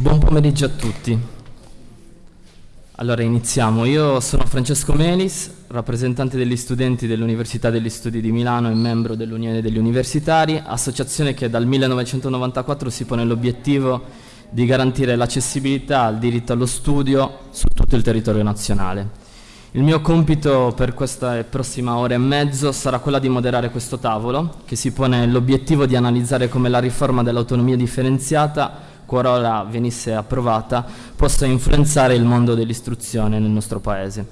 Buon pomeriggio a tutti. Allora iniziamo. Io sono Francesco Melis, rappresentante degli studenti dell'Università degli Studi di Milano e membro dell'Unione degli Universitari, associazione che dal 1994 si pone l'obiettivo di garantire l'accessibilità al diritto allo studio su tutto il territorio nazionale. Il mio compito per questa prossima ora e mezzo sarà quella di moderare questo tavolo, che si pone l'obiettivo di analizzare come la riforma dell'autonomia differenziata, qualora venisse approvata, possa influenzare il mondo dell'istruzione nel nostro Paese.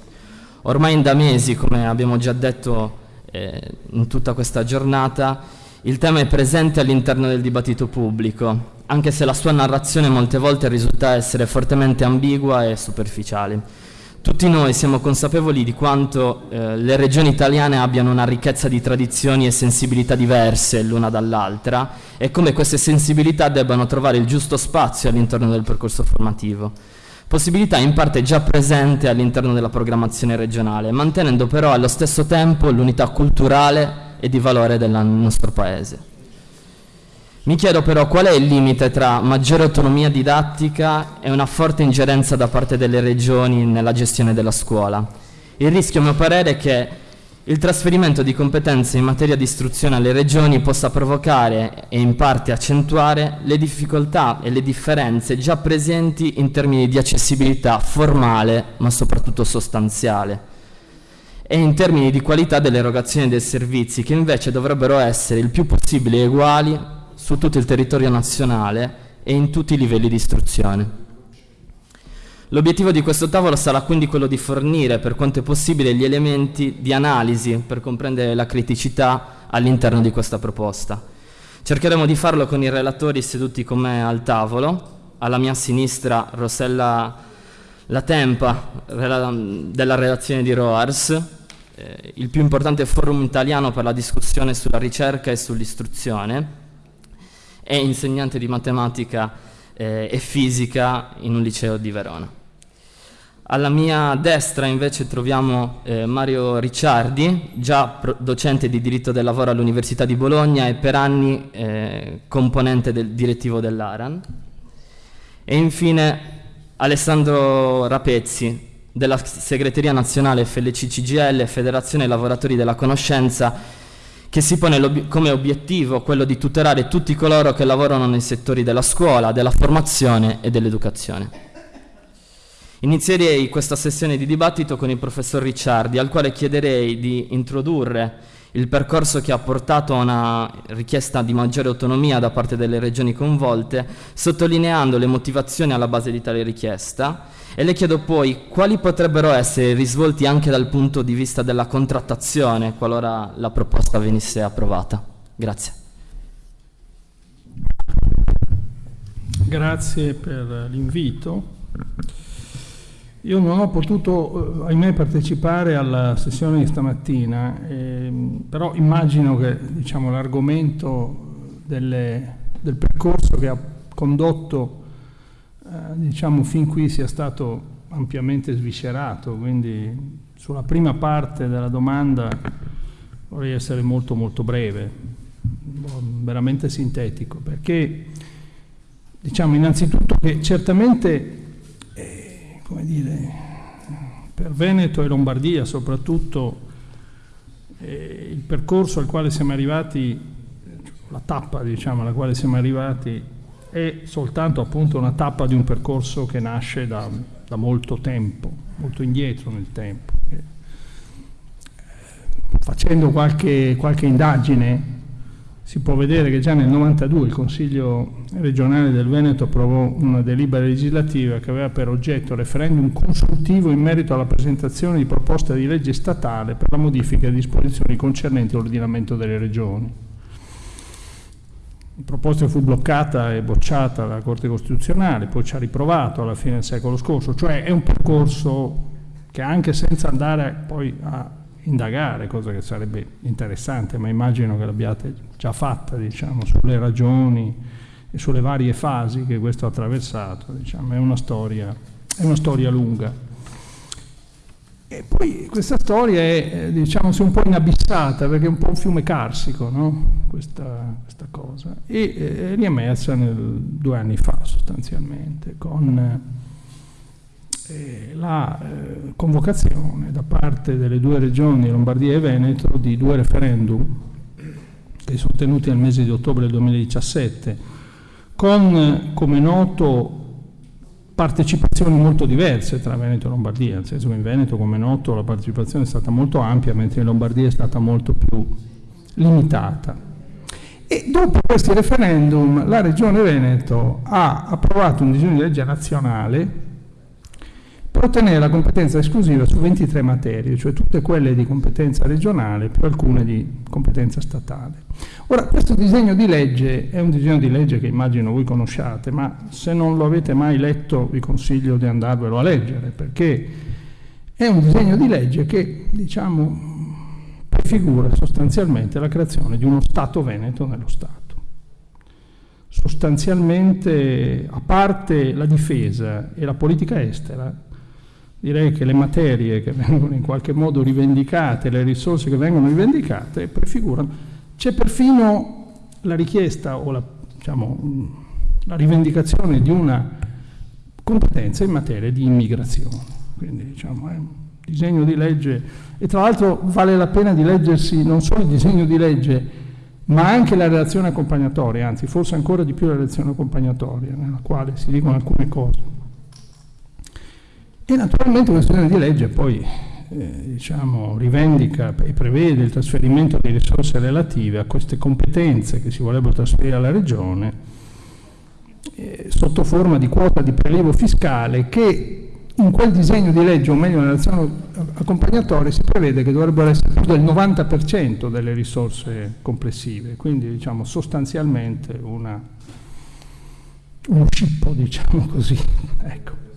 Ormai da mesi, come abbiamo già detto eh, in tutta questa giornata, il tema è presente all'interno del dibattito pubblico, anche se la sua narrazione molte volte risulta essere fortemente ambigua e superficiale. Tutti noi siamo consapevoli di quanto eh, le regioni italiane abbiano una ricchezza di tradizioni e sensibilità diverse l'una dall'altra e come queste sensibilità debbano trovare il giusto spazio all'interno del percorso formativo. Possibilità in parte già presente all'interno della programmazione regionale, mantenendo però allo stesso tempo l'unità culturale e di valore del nostro Paese. Mi chiedo però qual è il limite tra maggiore autonomia didattica e una forte ingerenza da parte delle regioni nella gestione della scuola. Il rischio, a mio parere, è che il trasferimento di competenze in materia di istruzione alle regioni possa provocare e in parte accentuare le difficoltà e le differenze già presenti in termini di accessibilità formale ma soprattutto sostanziale e in termini di qualità dell'erogazione dei servizi che invece dovrebbero essere il più possibile uguali su tutto il territorio nazionale e in tutti i livelli di istruzione. L'obiettivo di questo tavolo sarà quindi quello di fornire per quanto è possibile gli elementi di analisi per comprendere la criticità all'interno di questa proposta. Cercheremo di farlo con i relatori seduti con me al tavolo, alla mia sinistra Rossella Latempa della redazione di ROARS, eh, il più importante forum italiano per la discussione sulla ricerca e sull'istruzione, è insegnante di matematica eh, e fisica in un liceo di Verona. Alla mia destra invece troviamo eh, Mario Ricciardi, già docente di diritto del lavoro all'Università di Bologna e per anni eh, componente del direttivo dell'ARAN. E infine Alessandro Rapezzi, della segreteria nazionale FLC CGL, Federazione Lavoratori della Conoscenza che si pone come obiettivo quello di tutelare tutti coloro che lavorano nei settori della scuola, della formazione e dell'educazione. Inizierei questa sessione di dibattito con il professor Ricciardi, al quale chiederei di introdurre il percorso che ha portato a una richiesta di maggiore autonomia da parte delle regioni coinvolte, sottolineando le motivazioni alla base di tale richiesta e le chiedo poi quali potrebbero essere i risvolti anche dal punto di vista della contrattazione qualora la proposta venisse approvata. Grazie. Grazie per l'invito. Io non ho potuto, eh, ahimè, partecipare alla sessione di stamattina, eh, però immagino che diciamo, l'argomento del percorso che ha condotto eh, diciamo fin qui sia stato ampiamente sviscerato, quindi sulla prima parte della domanda vorrei essere molto molto breve, veramente sintetico, perché diciamo innanzitutto che certamente come dire, per Veneto e Lombardia soprattutto eh, il percorso al quale siamo arrivati, la tappa diciamo alla quale siamo arrivati è soltanto appunto una tappa di un percorso che nasce da, da molto tempo, molto indietro nel tempo. Eh, facendo qualche, qualche indagine si può vedere che già nel 92 il Consiglio regionale del Veneto approvò una delibera legislativa che aveva per oggetto referendum consultivo in merito alla presentazione di proposta di legge statale per la modifica di disposizioni concernenti l'ordinamento delle regioni. Proposta fu bloccata e bocciata dalla Corte Costituzionale, poi ci ha riprovato alla fine del secolo scorso, cioè è un percorso che anche senza andare poi a indagare, cosa che sarebbe interessante, ma immagino che l'abbiate già fatta, diciamo, sulle ragioni e sulle varie fasi che questo ha attraversato, diciamo, è una storia, è una storia lunga. E poi questa storia è, eh, diciamo, un po' inabissata, perché è un po' un fiume carsico, no? questa, questa, cosa, e eh, è riemersa nel, due anni fa sostanzialmente, con eh, la eh, convocazione da parte delle due regioni, Lombardia e Veneto, di due referendum che sono tenuti nel mese di ottobre 2017, con, come noto, partecipazioni molto diverse tra Veneto e Lombardia, nel senso che in Veneto, come noto, la partecipazione è stata molto ampia, mentre in Lombardia è stata molto più limitata. E dopo questi referendum la Regione Veneto ha approvato un disegno di legge nazionale per ottenere la competenza esclusiva su 23 materie, cioè tutte quelle di competenza regionale più alcune di competenza statale. Ora, questo disegno di legge è un disegno di legge che immagino voi conosciate, ma se non lo avete mai letto vi consiglio di andarvelo a leggere, perché è un disegno di legge che, diciamo, prefigura sostanzialmente la creazione di uno Stato veneto nello Stato. Sostanzialmente, a parte la difesa e la politica estera, direi che le materie che vengono in qualche modo rivendicate, le risorse che vengono rivendicate, prefigurano. C'è perfino la richiesta o la, diciamo, la rivendicazione di una competenza in materia di immigrazione. Quindi diciamo, è un disegno di legge e tra l'altro vale la pena di leggersi non solo il disegno di legge, ma anche la relazione accompagnatoria, anzi forse ancora di più la relazione accompagnatoria, nella quale si dicono alcune cose. E naturalmente questo disegno di legge poi eh, diciamo, rivendica e prevede il trasferimento di risorse relative a queste competenze che si vorrebbero trasferire alla Regione eh, sotto forma di quota di prelievo fiscale che in quel disegno di legge, o meglio nella relazione accompagnatoria, si prevede che dovrebbero essere più del 90% delle risorse complessive, quindi diciamo sostanzialmente una, uno scippo, diciamo così. Ecco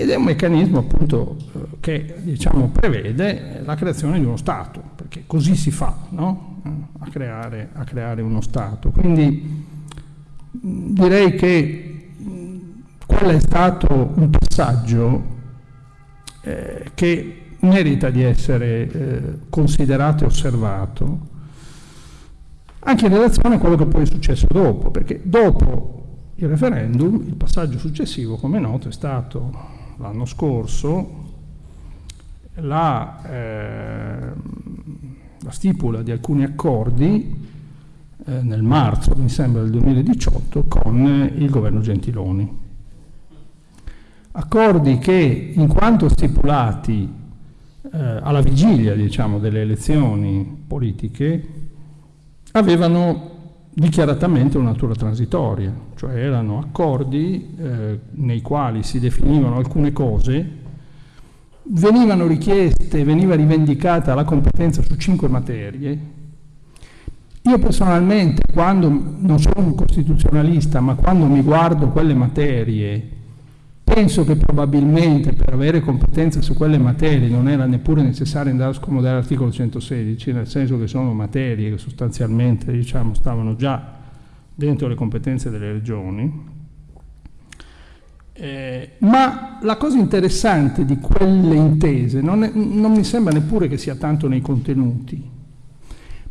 ed è un meccanismo appunto che diciamo, prevede la creazione di uno Stato, perché così si fa no? a, creare, a, creare, uno Stato. Quindi direi che quello è stato un passaggio eh, che merita di essere eh, considerato e osservato, anche in relazione a quello che poi è successo dopo, perché dopo il referendum il passaggio successivo, come è noto, è stato l'anno scorso la, eh, la, stipula di alcuni accordi eh, nel marzo, mi sembra, del 2018 con il governo Gentiloni. Accordi che, in quanto stipulati eh, alla vigilia diciamo, delle elezioni politiche, avevano dichiaratamente una natura transitoria, cioè erano accordi eh, nei quali si definivano alcune cose, venivano richieste, veniva rivendicata la competenza su cinque materie. Io personalmente, quando non sono un costituzionalista, ma quando mi guardo quelle materie Penso che probabilmente per avere competenza su quelle materie non era neppure necessario andare a scomodare l'articolo 116, nel senso che sono materie che sostanzialmente diciamo, stavano già dentro le competenze delle regioni. Eh, ma la cosa interessante di quelle intese non, è, non mi sembra neppure che sia tanto nei contenuti,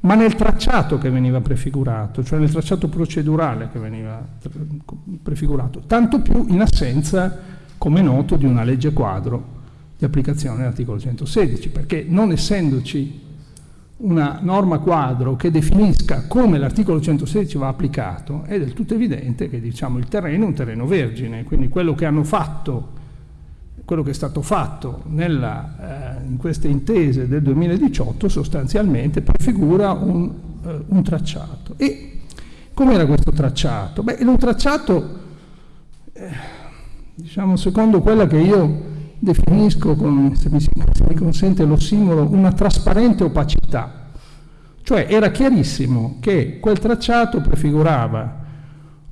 ma nel tracciato che veniva prefigurato, cioè nel tracciato procedurale che veniva prefigurato, tanto più in assenza, come noto, di una legge quadro di applicazione dell'articolo 116, perché non essendoci una norma quadro che definisca come l'articolo 116 va applicato, è del tutto evidente che diciamo, il terreno è un terreno vergine, quindi quello che hanno fatto quello che è stato fatto nella, eh, in queste intese del 2018 sostanzialmente prefigura un, eh, un tracciato. E com'era questo tracciato? Beh, era un tracciato, eh, diciamo, secondo quella che io definisco, con, se, mi, se mi consente l'ossimolo, una trasparente opacità. Cioè era chiarissimo che quel tracciato prefigurava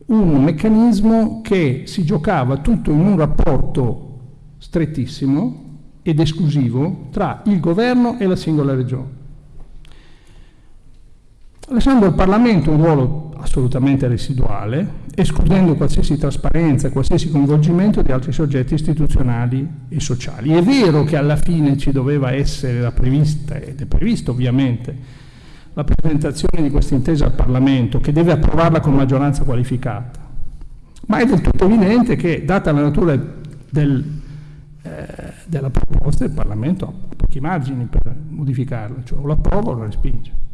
un meccanismo che si giocava tutto in un rapporto strettissimo ed esclusivo tra il governo e la singola regione. Lasciando al Parlamento un ruolo assolutamente residuale, escludendo qualsiasi trasparenza, qualsiasi coinvolgimento di altri soggetti istituzionali e sociali. È vero che alla fine ci doveva essere la prevista, ed è previsto ovviamente, la presentazione di questa intesa al Parlamento, che deve approvarla con maggioranza qualificata, ma è del tutto evidente che, data la natura del, eh, della proposta, il Parlamento ha pochi margini per modificarla, cioè o l'approva o la respinge.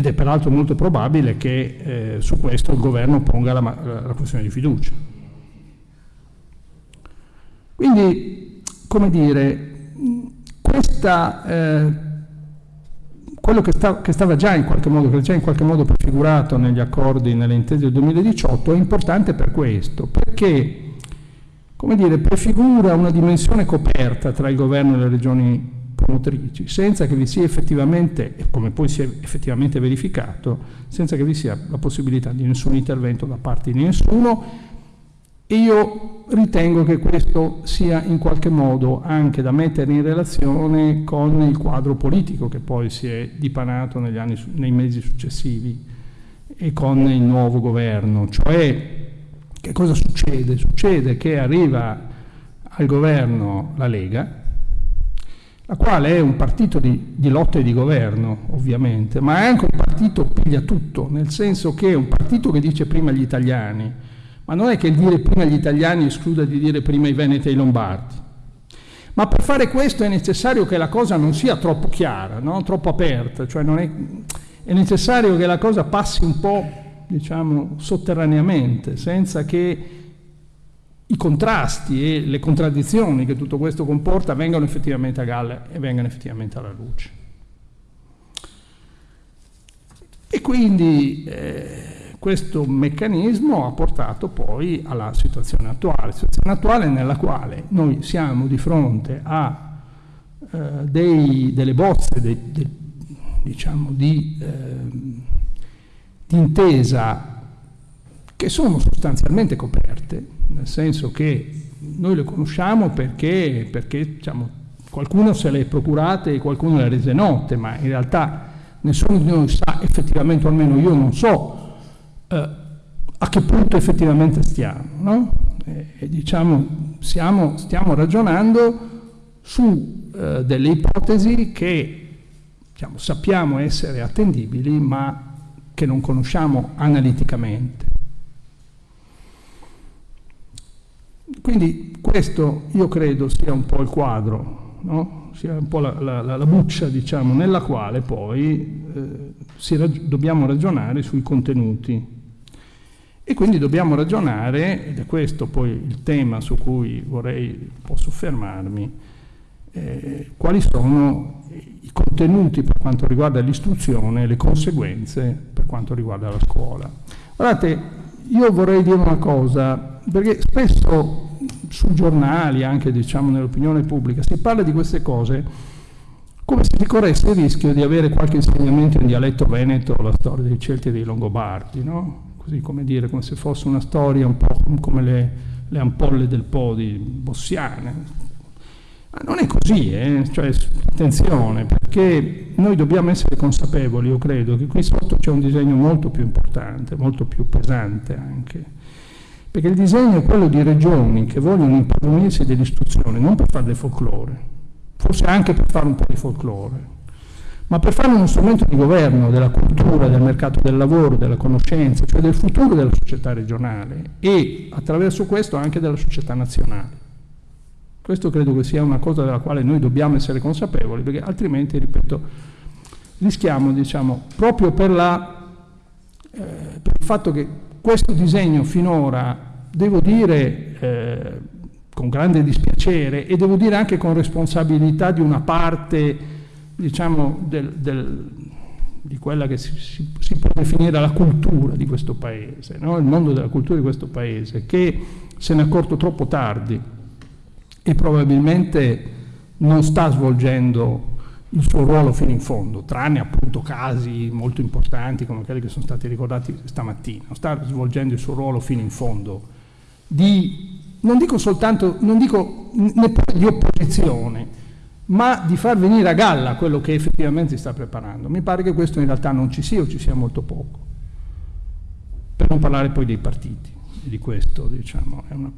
Ed è peraltro molto probabile che eh, su questo il governo ponga la, la questione di fiducia. Quindi, come dire, questa, eh, quello che, sta, che, stava già in qualche modo, che già in qualche modo prefigurato negli accordi, nelle intese del 2018, è importante per questo, perché, come dire, prefigura una dimensione coperta tra il governo e le regioni promotrici, senza che vi sia effettivamente, come poi si è effettivamente verificato, senza che vi sia la possibilità di nessun intervento da parte di nessuno. E io ritengo che questo sia in qualche modo anche da mettere in relazione con il quadro politico che poi si è dipanato anni, nei mesi successivi e con il nuovo governo. Cioè, che cosa succede? Succede che arriva al governo la Lega, la quale è un partito di, di lotta e di governo, ovviamente, ma è anche un partito piglia tutto, nel senso che è un partito che dice prima gli italiani, ma non è che il dire prima gli italiani escluda di dire prima i veneti e i lombardi. Ma per fare questo è necessario che la cosa non sia troppo chiara, no? troppo aperta, cioè è, è necessario che la cosa passi un po', diciamo, sotterraneamente, senza che i contrasti e le contraddizioni che tutto questo comporta vengano effettivamente a galla e vengano effettivamente alla luce. E quindi eh, questo meccanismo ha portato poi alla situazione attuale, situazione attuale nella quale noi siamo di fronte a eh, dei, delle bozze dei, de, diciamo, di, eh, di intesa che sono sostanzialmente coperte nel senso che noi le conosciamo perché, perché diciamo, qualcuno se le è procurate e qualcuno le ha rese note, ma in realtà nessuno di noi sa effettivamente, o almeno io non so, eh, a che punto effettivamente stiamo. No? E, diciamo, siamo, stiamo ragionando su eh, delle ipotesi che diciamo, sappiamo essere attendibili, ma che non conosciamo analiticamente. Quindi questo io credo sia un po' il quadro, no? sia un po' la, la, la, buccia diciamo, nella quale poi eh, rag dobbiamo ragionare sui contenuti. E quindi dobbiamo ragionare, ed è questo poi il tema su cui vorrei un po' soffermarmi, eh, quali sono i contenuti per quanto riguarda l'istruzione e le conseguenze per quanto riguarda la scuola. Guardate, io vorrei dire una cosa, perché spesso sui giornali, anche diciamo nell'opinione pubblica, si parla di queste cose come se si corresse il rischio di avere qualche insegnamento in dialetto veneto la storia dei Celti e dei Longobardi, no? così come dire, come se fosse una storia un po' come le, le ampolle del Po di Bossiane. Ma non è così, eh? cioè, attenzione, perché noi dobbiamo essere consapevoli, io credo, che qui sotto c'è un disegno molto più importante, molto più pesante anche perché il disegno è quello di regioni che vogliono impadronirsi dell'istruzione, non per fare del folklore, forse anche per fare un po' di folklore, ma per fare uno strumento di governo della cultura, del mercato del lavoro, della conoscenza, cioè del futuro della società regionale e attraverso questo anche della società nazionale. Questo credo che sia una cosa della quale noi dobbiamo essere consapevoli, perché altrimenti, ripeto, rischiamo, diciamo, proprio per, la, eh, per il fatto che questo disegno finora, devo dire eh, con grande dispiacere e devo dire anche con responsabilità di una parte, diciamo, del, del, di quella che si, si, si, può definire la cultura di questo paese, no? il mondo della cultura di questo paese, che se ne è accorto troppo tardi e probabilmente non sta svolgendo il suo ruolo fino in fondo, tranne appunto casi molto importanti come quelli che sono stati ricordati stamattina, sta svolgendo il suo ruolo fino in fondo di, non dico soltanto, non dico neppure di opposizione, ma di far venire a galla quello che effettivamente si sta preparando. Mi pare che questo in realtà non ci sia o ci sia molto poco. Per non parlare poi dei partiti, di questo diciamo, è una,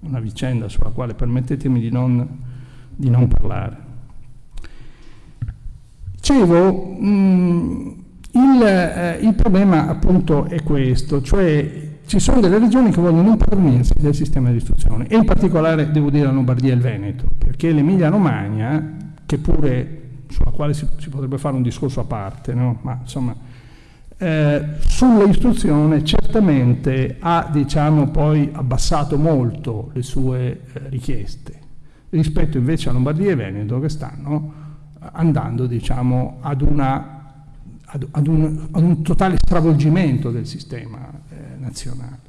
una vicenda sulla quale permettetemi di non, di non parlare. Dicevo, mh, mm, il, eh, il, problema appunto è questo, cioè ci sono delle regioni che vogliono impadronirsi del sistema di istruzione e in particolare devo dire la Lombardia e il Veneto, perché l'Emilia Romagna, che pure sulla quale si, si, potrebbe fare un discorso a parte, no? ma insomma eh, sull'istruzione certamente ha diciamo, poi abbassato molto le sue eh, richieste rispetto invece a Lombardia e Veneto che stanno andando diciamo, ad, una, ad, ad, un, ad, un, totale stravolgimento del sistema eh, nazionale.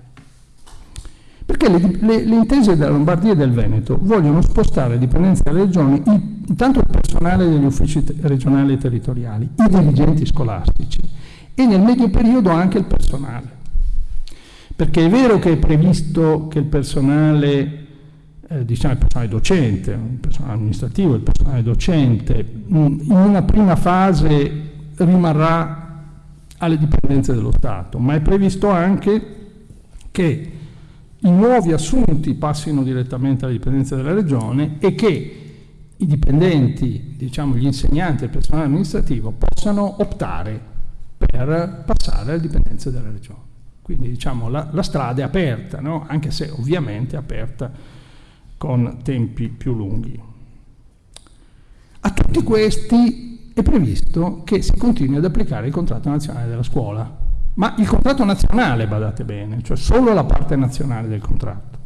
Perché le, le, le, intese della Lombardia e del Veneto vogliono spostare le dipendenze delle regioni, il, intanto il personale degli uffici regionali e territoriali, i dirigenti scolastici e nel medio periodo anche il personale. Perché è vero che è previsto che il personale eh, diciamo il personale docente, il personale amministrativo, il personale docente, in una prima fase rimarrà alle dipendenze dello Stato, ma è previsto anche che i nuovi assunti passino direttamente alle dipendenze della Regione e che i dipendenti, diciamo gli insegnanti e il personale amministrativo possano optare per passare alle dipendenze della Regione. Quindi diciamo la, la strada è aperta, no? anche se ovviamente è aperta con tempi più lunghi. A tutti questi è previsto che si continui ad applicare il contratto nazionale della scuola, ma il contratto nazionale, badate bene, cioè solo la parte nazionale del contratto,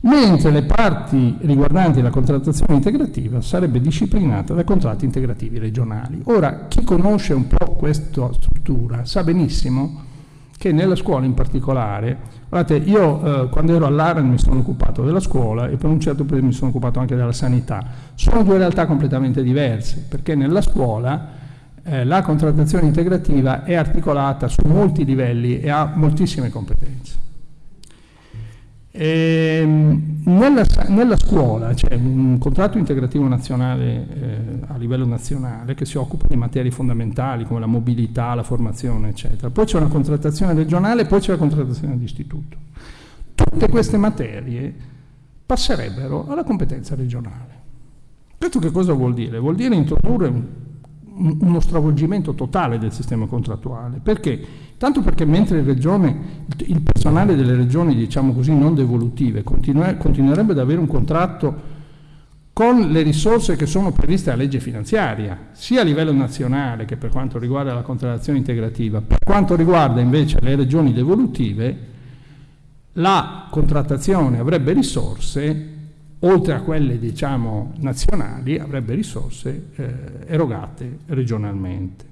mentre le parti riguardanti la contrattazione integrativa sarebbe disciplinata dai contratti integrativi regionali. Ora, chi conosce un po' questa struttura sa benissimo che nella scuola in particolare, guardate, io eh, quando ero all'AREN mi sono occupato della scuola e per un certo periodo mi sono occupato anche della sanità, sono due realtà completamente diverse, perché nella scuola eh, la contrattazione integrativa è articolata su molti livelli e ha moltissime competenze. E, ehm, nella, nella, scuola c'è un contratto integrativo nazionale eh, a livello nazionale che si occupa di materie fondamentali come la mobilità, la formazione, eccetera. Poi c'è una contrattazione regionale poi c'è la contrattazione di istituto. Tutte queste materie passerebbero alla competenza regionale. Questo che cosa vuol dire? Vuol dire introdurre un uno stravolgimento totale del sistema contrattuale. Perché? Tanto perché mentre regione, il personale delle regioni, diciamo così, non devolutive, continuerebbe ad avere un contratto con le risorse che sono previste a legge finanziaria, sia a livello nazionale che per quanto riguarda la contrattazione integrativa, per quanto riguarda invece le regioni devolutive, la contrattazione avrebbe risorse oltre a quelle diciamo, nazionali, avrebbe risorse eh, erogate regionalmente.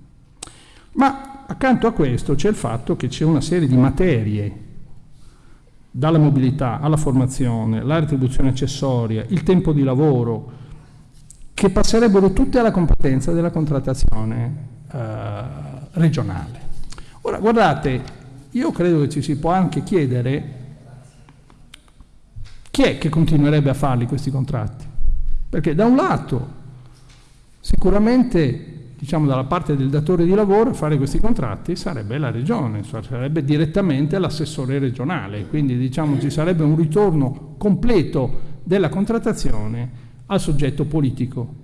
Ma accanto a questo c'è il fatto che c'è una serie di materie, dalla mobilità alla formazione, la retribuzione accessoria, il tempo di lavoro, che passerebbero tutte alla competenza della contrattazione eh, regionale. Ora, guardate, io credo che ci si può anche chiedere chi è che continuerebbe a farli questi contratti? Perché da un lato sicuramente diciamo dalla parte del datore di lavoro fare questi contratti sarebbe la regione, sarebbe direttamente l'assessore regionale, quindi diciamo ci sarebbe un ritorno completo della contrattazione al soggetto politico.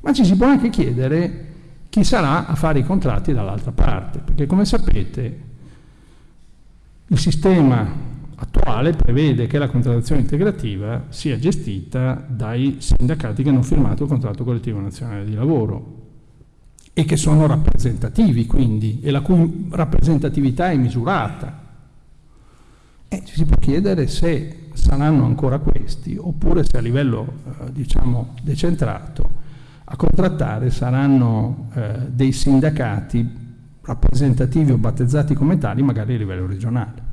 Ma ci si può anche chiedere chi sarà a fare i contratti dall'altra parte, perché come sapete il sistema attuale prevede che la contrattazione integrativa sia gestita dai sindacati che hanno firmato il contratto collettivo nazionale di lavoro e che sono rappresentativi quindi e la cui rappresentatività è misurata. E ci si può chiedere se saranno ancora questi oppure se a livello eh, diciamo decentrato a contrattare saranno eh, dei sindacati rappresentativi o battezzati come tali magari a livello regionale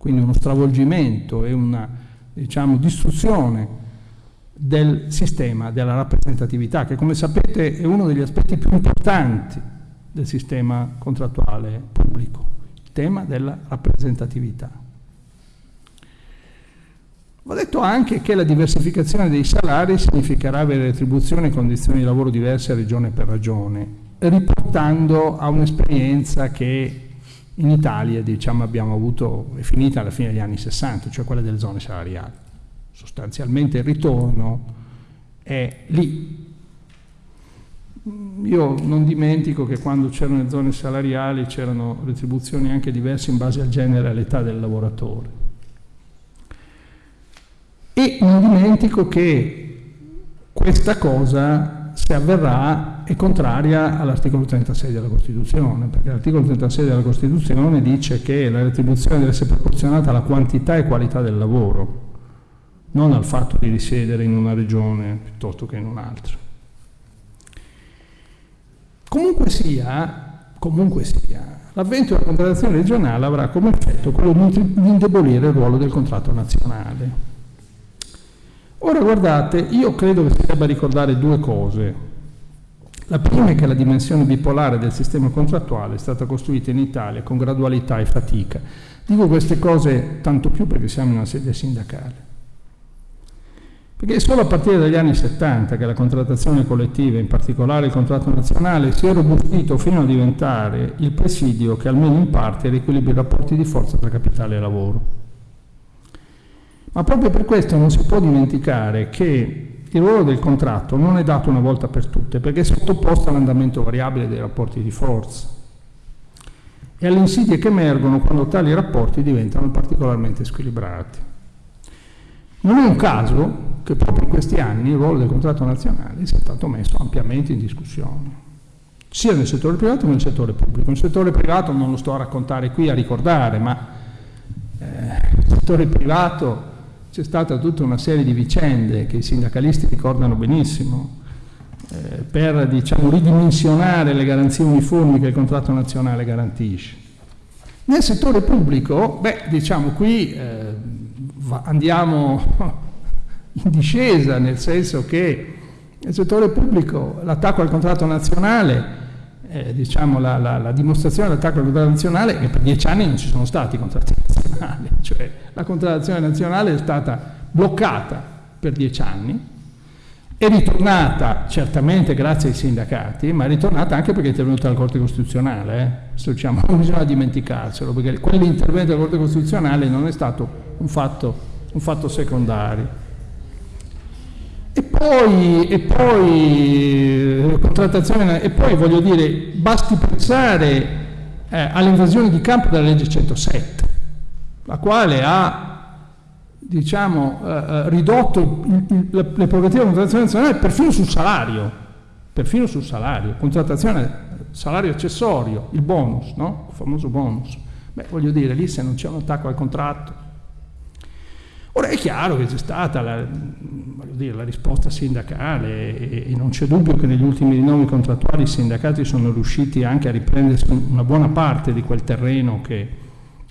quindi uno stravolgimento e una diciamo, distruzione del sistema della rappresentatività, che come sapete è uno degli aspetti più importanti del sistema contrattuale pubblico, il tema della rappresentatività. Va detto anche che la diversificazione dei salari significherà avere retribuzioni e condizioni di lavoro diverse regione per regione, riportando a un'esperienza che in Italia diciamo, abbiamo avuto, è finita alla fine degli anni 60, cioè quella delle zone salariali. Sostanzialmente il ritorno è lì. Io non dimentico che quando c'erano le zone salariali c'erano retribuzioni anche diverse in base al genere e all'età del lavoratore. E non dimentico che questa cosa, se avverrà, è contraria all'articolo 36 della Costituzione, perché l'articolo 36 della Costituzione dice che la retribuzione deve essere proporzionata alla quantità e qualità del lavoro, non al fatto di risiedere in una regione piuttosto che in un'altra. Comunque sia, comunque sia, l'avvento della contrattazione regionale avrà come effetto quello di indebolire il ruolo del contratto nazionale. Ora guardate, io credo che si debba ricordare due cose. La prima è che la dimensione bipolare del sistema contrattuale è stata costruita in Italia con gradualità e fatica. Dico queste cose tanto più perché siamo in una sede sindacale. Perché è solo a partire dagli anni 70 che la contrattazione collettiva, in particolare il contratto nazionale, si è robustito fino a diventare il presidio che almeno in parte riequilibra i rapporti di forza tra capitale e lavoro. Ma proprio per questo non si può dimenticare che il ruolo del contratto non è dato una volta per tutte perché è sottoposto all'andamento variabile dei rapporti di forza e alle insidie che emergono quando tali rapporti diventano particolarmente squilibrati. Non è un caso che proprio in questi anni il ruolo del contratto nazionale sia stato messo ampiamente in discussione, sia nel settore privato che nel settore pubblico. Nel settore privato non lo sto a raccontare qui, a ricordare, ma eh, nel settore privato c'è stata tutta una serie di vicende che i sindacalisti ricordano benissimo eh, per diciamo, ridimensionare le garanzie uniformi che il contratto nazionale garantisce. Nel settore pubblico, beh, diciamo qui eh, andiamo in discesa, nel senso che nel settore pubblico l'attacco al contratto nazionale eh, diciamo, la, la, la, dimostrazione dell'attacco al contratto nazionale che per dieci anni non ci sono stati contratti nazionali, cioè la contrattazione nazionale è stata bloccata per dieci anni, è ritornata certamente grazie ai sindacati, ma è ritornata anche perché è intervenuta la Corte Costituzionale, eh? diciamo, non bisogna dimenticarselo, perché quell'intervento della Corte Costituzionale non è stato un fatto, un fatto secondario. E poi, e poi, contrattazione, e poi voglio dire, basti pensare eh, all'invasione di campo della legge 107, la quale ha diciamo, eh, eh ridotto il, le prerogative della contrattazione nazionale perfino sul salario, perfino sul salario, contrattazione, salario accessorio, il bonus, no? il famoso bonus. Beh, voglio dire, lì se non c'è un attacco al contratto, Ora è chiaro che c'è stata la, dire, la risposta sindacale e, e, non c'è dubbio che negli ultimi rinnovi contrattuali i sindacati sono riusciti anche a riprendersi una buona parte di quel terreno che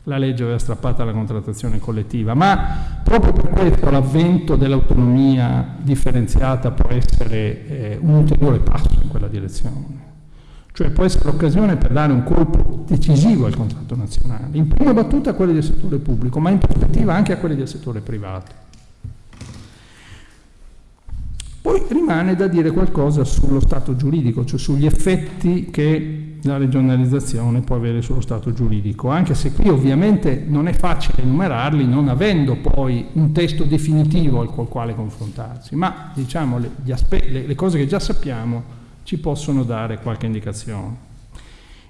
la legge aveva strappato alla contrattazione collettiva, ma proprio per questo l'avvento dell'autonomia differenziata può essere eh, un ulteriore passo in quella direzione cioè può essere l'occasione per dare un colpo decisivo al contratto nazionale, in prima battuta a quelli del settore pubblico, ma in prospettiva anche a quelli del settore privato. Poi rimane da dire qualcosa sullo stato giuridico, cioè sugli effetti che la regionalizzazione può avere sullo stato giuridico, anche se qui ovviamente non è facile enumerarli non avendo poi un testo definitivo al quale confrontarsi, ma diciamo le, le, le cose che già sappiamo ci possono dare qualche indicazione.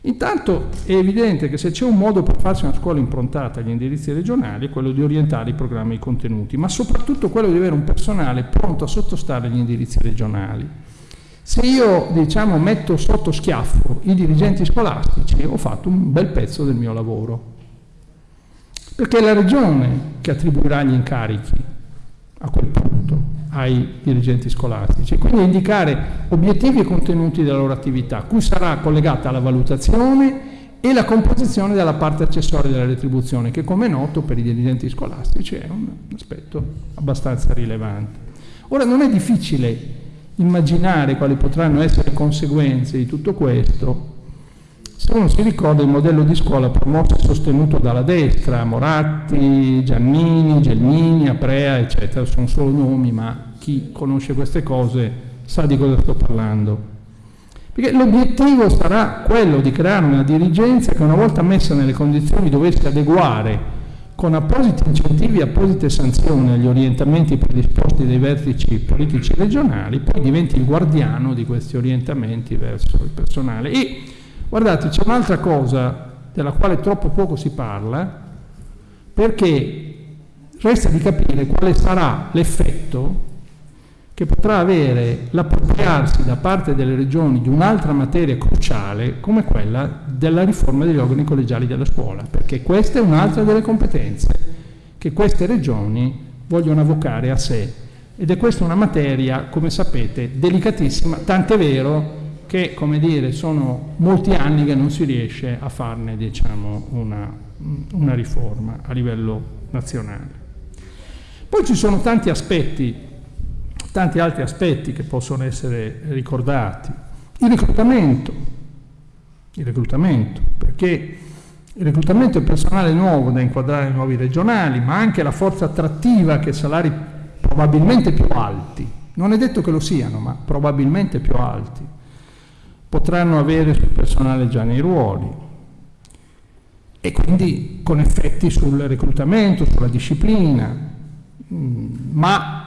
Intanto è evidente che se c'è un modo per farsi una scuola improntata agli indirizzi regionali è quello di orientare i programmi e i contenuti, ma soprattutto quello di avere un personale pronto a sottostare agli indirizzi regionali. Se io diciamo, metto sotto schiaffo i dirigenti scolastici ho fatto un bel pezzo del mio lavoro, perché è la regione che attribuirà gli incarichi a quel punto ai dirigenti scolastici, quindi indicare obiettivi e contenuti della loro attività, cui sarà collegata la valutazione e la composizione della parte accessoria della retribuzione, che come è noto per i dirigenti scolastici è un aspetto abbastanza rilevante. Ora non è difficile immaginare quali potranno essere le conseguenze di tutto questo, se uno si ricorda il modello di scuola promosso e sostenuto dalla destra, Moratti, Giannini, Gelmini, Aprea, eccetera, sono solo nomi, ma chi conosce queste cose sa di cosa sto parlando. Perché l'obiettivo sarà quello di creare una dirigenza che una volta messa nelle condizioni dovesse adeguare con appositi incentivi e apposite sanzioni agli orientamenti predisposti dai vertici politici regionali, poi diventi il guardiano di questi orientamenti verso il personale. E guardate, c'è un'altra cosa della quale troppo poco si parla, perché resta di capire quale sarà l'effetto che potrà avere l'appropriarsi da parte delle regioni di un'altra materia cruciale come quella della riforma degli organi collegiali della scuola, perché questa è un'altra delle competenze che queste regioni vogliono avvocare a sé. Ed è questa una materia, come sapete, delicatissima, tant'è vero che, come dire, sono molti anni che non si riesce a farne, diciamo, una, una riforma a livello nazionale. Poi ci sono tanti aspetti tanti altri aspetti che possono essere ricordati. Il reclutamento, il reclutamento, perché il reclutamento è personale nuovo da inquadrare ai nuovi regionali, ma anche la forza attrattiva che salari probabilmente più alti, non è detto che lo siano, ma probabilmente più alti, potranno avere sul personale già nei ruoli e quindi con effetti sul reclutamento, sulla disciplina, mm, ma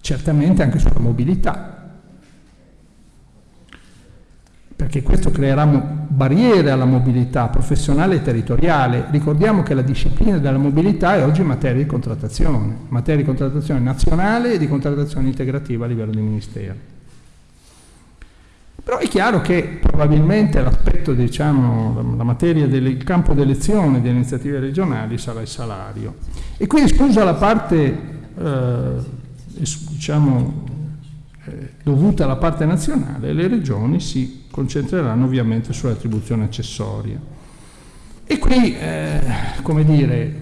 certamente anche sulla mobilità, perché questo creerà barriere alla mobilità professionale e territoriale. Ricordiamo che la disciplina della mobilità è oggi materia di contrattazione, materia di contrattazione nazionale e di contrattazione integrativa a livello di Ministero. Però è chiaro che probabilmente l'aspetto, diciamo, la materia del campo d'elezione delle iniziative regionali sarà il salario. E qui esclusa la parte eh, diciamo, eh, dovuta alla parte nazionale, le regioni si concentreranno ovviamente sull'attribuzione accessoria. E qui, eh, come dire,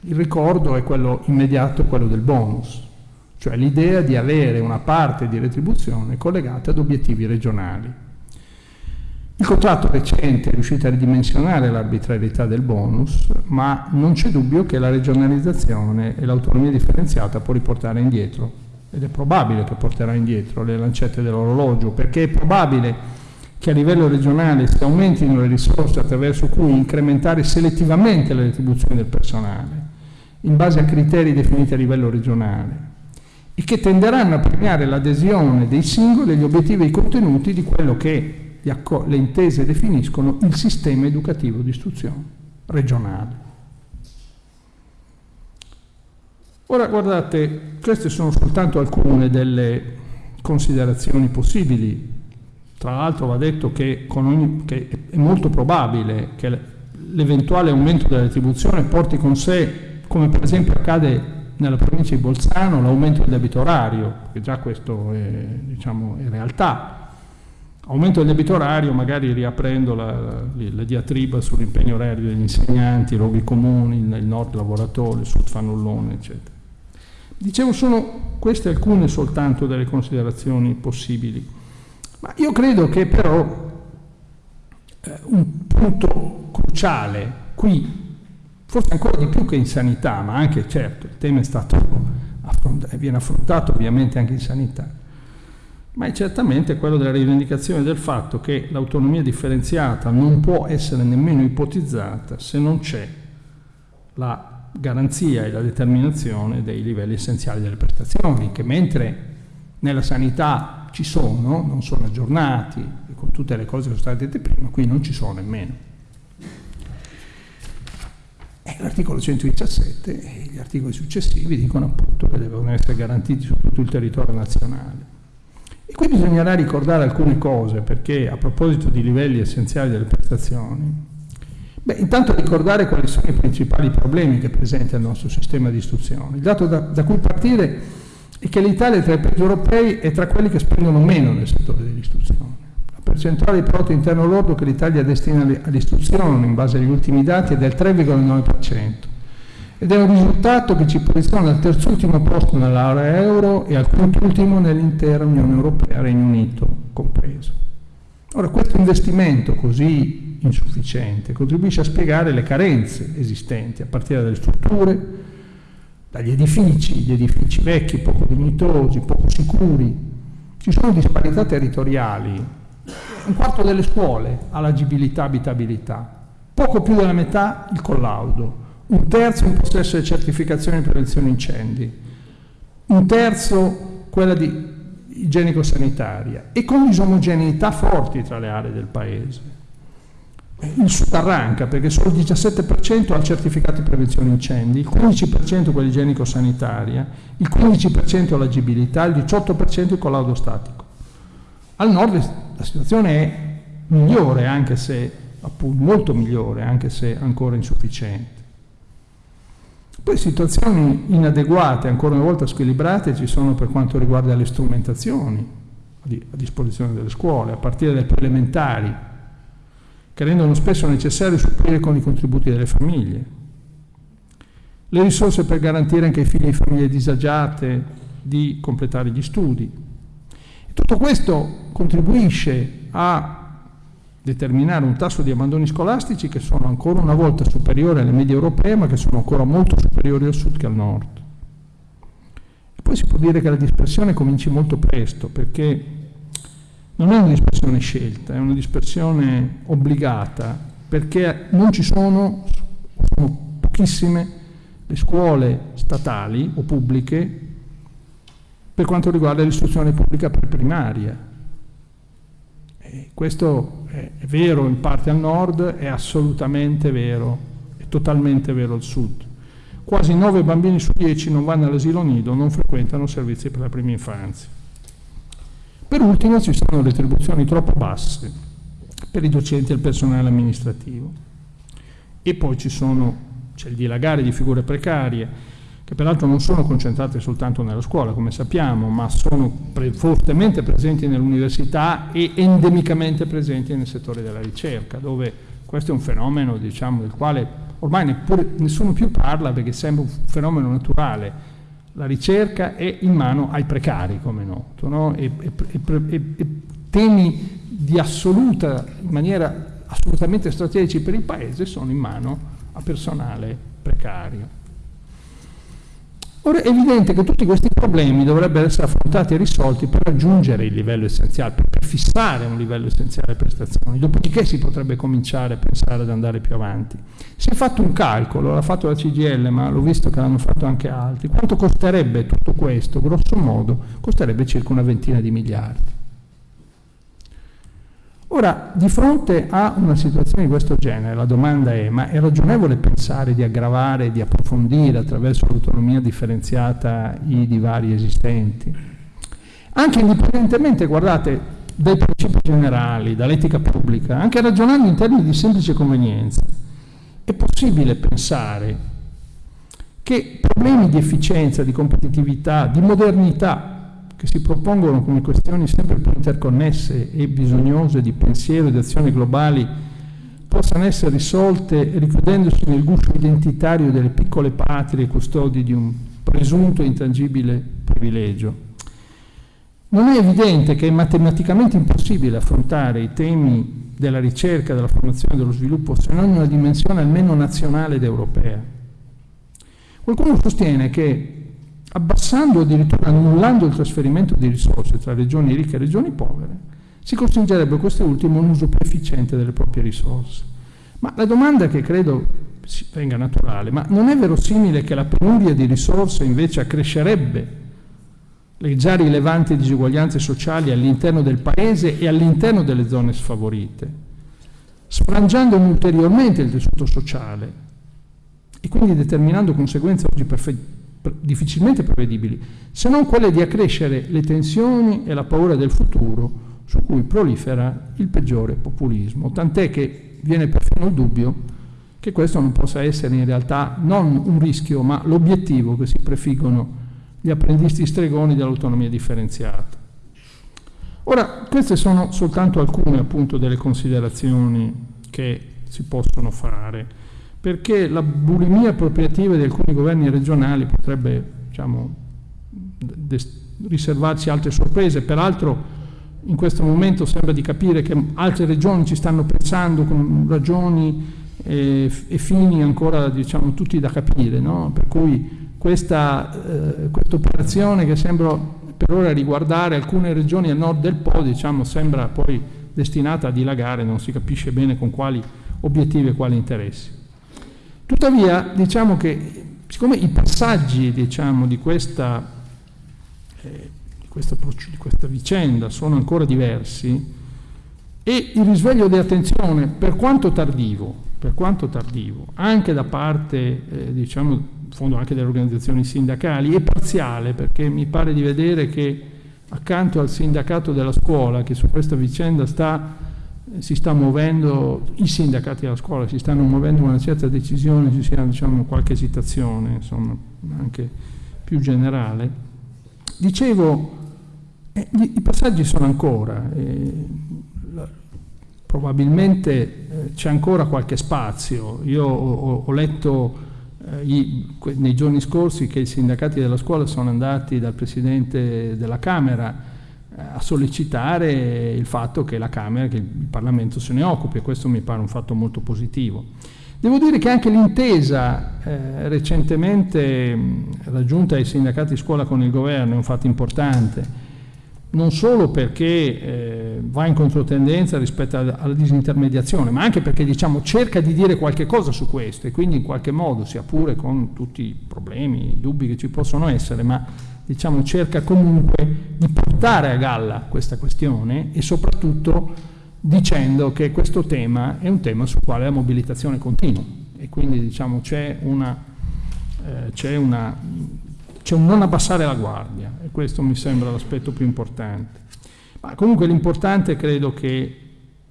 il ricordo è quello immediato, quello del bonus, cioè l'idea di avere una parte di retribuzione collegata ad obiettivi regionali. Il contratto recente è riuscito a ridimensionare l'arbitrarietà del bonus, ma non c'è dubbio che la regionalizzazione e l'autonomia differenziata può riportare indietro, ed è probabile che porterà indietro le lancette dell'orologio, perché è probabile che a livello regionale si aumentino le risorse attraverso cui incrementare selettivamente le retribuzioni del personale, in base a criteri definiti a livello regionale, e che tenderanno a premiare l'adesione dei singoli agli obiettivi e ai contenuti di quello che le intese definiscono il sistema educativo di istruzione regionale. Ora guardate, queste sono soltanto alcune delle considerazioni possibili. Tra l'altro va detto che, ogni, che, è molto probabile che l'eventuale aumento della retribuzione porti con sé, come per esempio accade nella provincia di Bolzano, l'aumento del debito orario, che già questo è, diciamo, è realtà, Aumento del debito orario, magari riaprendo la, la, la diatriba sull'impegno orario degli insegnanti, i luoghi comuni, il, nord lavoratore, il sud fannullone, eccetera. Dicevo, sono queste alcune soltanto delle considerazioni possibili, ma io credo che però eh, un punto cruciale qui, forse ancora di più che in sanità, ma anche certo il tema è stato affrontato, viene affrontato ovviamente anche in sanità, ma è certamente quello della rivendicazione del fatto che l'autonomia differenziata non può essere nemmeno ipotizzata se non c'è la garanzia e la determinazione dei livelli essenziali delle prestazioni, che mentre nella sanità ci sono, non sono aggiornati, con tutte le cose che sono state dette prima, qui non ci sono nemmeno. E l'articolo 117 e gli articoli successivi dicono appunto che devono essere garantiti su tutto il territorio nazionale. E qui bisognerà ricordare alcune cose, perché a proposito di livelli essenziali delle prestazioni, beh, intanto ricordare quali sono i principali problemi che presenta il nostro sistema di istruzione. Il dato da, da cui partire è che l'Italia tra i paesi europei è tra quelli che spendono meno nel settore dell'istruzione. Percentuale di prodotto interno lordo che l'Italia destina all'istruzione, in base agli ultimi dati, è del 3,9% ed è un risultato che ci posiziona al terzultimo posto nell'area euro e al quintultimo nell'intera Unione Europea, Regno Unito compreso. Ora, questo investimento così insufficiente contribuisce a spiegare le carenze esistenti, a partire dalle strutture, dagli edifici, gli edifici vecchi, poco dignitosi, poco sicuri. Ci sono disparità territoriali. Un quarto delle scuole ha l'agibilità, abitabilità, poco più della metà il collaudo, un terzo in possesso di certificazione di prevenzione incendi, un terzo quella di igienico-sanitaria e con disomogeneità forti tra le aree del paese. Il sud arranca perché solo il 17% ha il certificato di prevenzione incendi, il 15% quella igienico-sanitaria, il 15% l'agibilità, il 18% il collaudo statico. Al nord la situazione è migliore, anche se appunto molto migliore, anche se ancora insufficiente. Poi situazioni inadeguate, ancora una volta squilibrate, ci sono per quanto riguarda le strumentazioni a disposizione delle scuole, a partire dalle elementari, che rendono spesso necessario supplire con i contributi delle famiglie. Le risorse per garantire anche ai figli di famiglie disagiate di completare gli studi. Tutto questo contribuisce a determinare un tasso di abbandoni scolastici che sono ancora una volta superiori alle medie europee, ma che sono ancora molto superiori al sud che al nord. E poi si può dire che la dispersione cominci molto presto, perché non è una dispersione scelta, è una dispersione obbligata, perché non ci sono, sono pochissime le scuole statali o pubbliche per quanto riguarda l'istruzione pubblica primaria. E questo è, è vero in parte al nord, è assolutamente vero, è totalmente vero al sud. Quasi 9 bambini su 10 non vanno all'asilo nido, non frequentano servizi per la prima infanzia. Per ultimo ci sono retribuzioni troppo basse per i docenti e il personale amministrativo. E poi c'è il dilagare di figure precarie, che peraltro non sono concentrate soltanto nella scuola, come sappiamo, ma sono pre fortemente presenti nell'università e endemicamente presenti nel settore della ricerca, dove questo è un fenomeno diciamo, del quale ormai neppure, nessuno più parla perché sembra un fenomeno naturale. La ricerca è in mano ai precari, come noto, no? e, e, e, e temi di assoluta, in maniera assolutamente strategici per il Paese sono in mano a personale precario. Ora è evidente che tutti questi problemi dovrebbero essere affrontati e risolti per raggiungere il livello essenziale, per, fissare un livello essenziale di prestazioni, dopodiché si potrebbe cominciare a pensare ad andare più avanti. Si è fatto un calcolo, l'ha fatto la CGL, ma l'ho visto che l'hanno fatto anche altri. Quanto costerebbe tutto questo? Grosso modo costerebbe circa una ventina di miliardi. Ora, di fronte a una situazione di questo genere, la domanda è, ma è ragionevole pensare di aggravare, di approfondire attraverso l'autonomia differenziata i divari esistenti? Anche indipendentemente, guardate, dai principi generali, dall'etica pubblica, anche ragionando in termini di semplice convenienza, è possibile pensare che problemi di efficienza, di competitività, di modernità che si propongono come questioni sempre più interconnesse e bisognose di pensiero e di azioni globali possano essere risolte richiudendosi nel guscio identitario delle piccole patrie custodi di un presunto e intangibile privilegio. Non è evidente che è matematicamente impossibile affrontare i temi della ricerca, della formazione e dello sviluppo se non in una dimensione almeno nazionale ed europea. Qualcuno sostiene che abbassando addirittura annullando il trasferimento di risorse tra regioni ricche e regioni povere, si costringerebbe queste ultime a un uso più efficiente delle proprie risorse. Ma la domanda che credo venga naturale, ma non è verosimile che la penuria di risorse invece accrescerebbe le già rilevanti disuguaglianze sociali all'interno del Paese e all'interno delle zone sfavorite, sfrangiando ulteriormente il tessuto sociale e quindi determinando conseguenze oggi perfettamente difficilmente prevedibili, se non quelle di accrescere le tensioni e la paura del futuro su cui prolifera il peggiore populismo, tant'è che viene perfino il dubbio che questo non possa essere in realtà non un rischio, ma l'obiettivo che si prefiggono gli apprendisti stregoni dell'autonomia differenziata. Ora, queste sono soltanto alcune appunto delle considerazioni che si possono fare perché la bulimia appropriativa di alcuni governi regionali potrebbe diciamo, riservarci altre sorprese. Peraltro in questo momento sembra di capire che altre regioni ci stanno pensando con ragioni e, e fini ancora diciamo tutti da capire, no? per cui questa eh, operazione che sembra per ora riguardare alcune regioni a nord del Po diciamo, sembra poi destinata a dilagare, non si capisce bene con quali obiettivi e quali interessi. Tuttavia diciamo che siccome i passaggi diciamo, di questa eh, questa, di questa vicenda sono ancora diversi e il risveglio di attenzione, per quanto tardivo, per quanto tardivo anche da parte, eh, diciamo, in fondo anche delle organizzazioni sindacali, è parziale perché mi pare di vedere che accanto al sindacato della scuola che su questa vicenda sta, si sta muovendo, i sindacati della scuola si stanno muovendo una certa decisione, ci sia diciamo, qualche esitazione, insomma, anche più generale. Dicevo, eh, i passaggi sono ancora, eh, probabilmente eh, c'è ancora qualche spazio. Io ho, ho letto eh, i, nei giorni scorsi che i sindacati della scuola sono andati dal Presidente della Camera a sollecitare il fatto che la Camera, che il Parlamento se ne occupi e questo mi pare un fatto molto positivo. Devo dire che anche l'intesa eh, recentemente raggiunta ai sindacati scuola con il governo è un fatto importante non solo perché eh, va in controtendenza rispetto alla disintermediazione, ma anche perché diciamo, cerca di dire qualche cosa su questo e quindi in qualche modo, sia pure con tutti i problemi, i dubbi che ci possono essere, ma diciamo, cerca comunque di portare a galla questa questione e soprattutto dicendo che questo tema è un tema sul quale la mobilitazione continua e quindi diciamo, c'è eh, un non abbassare la guardia e questo mi sembra l'aspetto più importante. Ma comunque l'importante credo che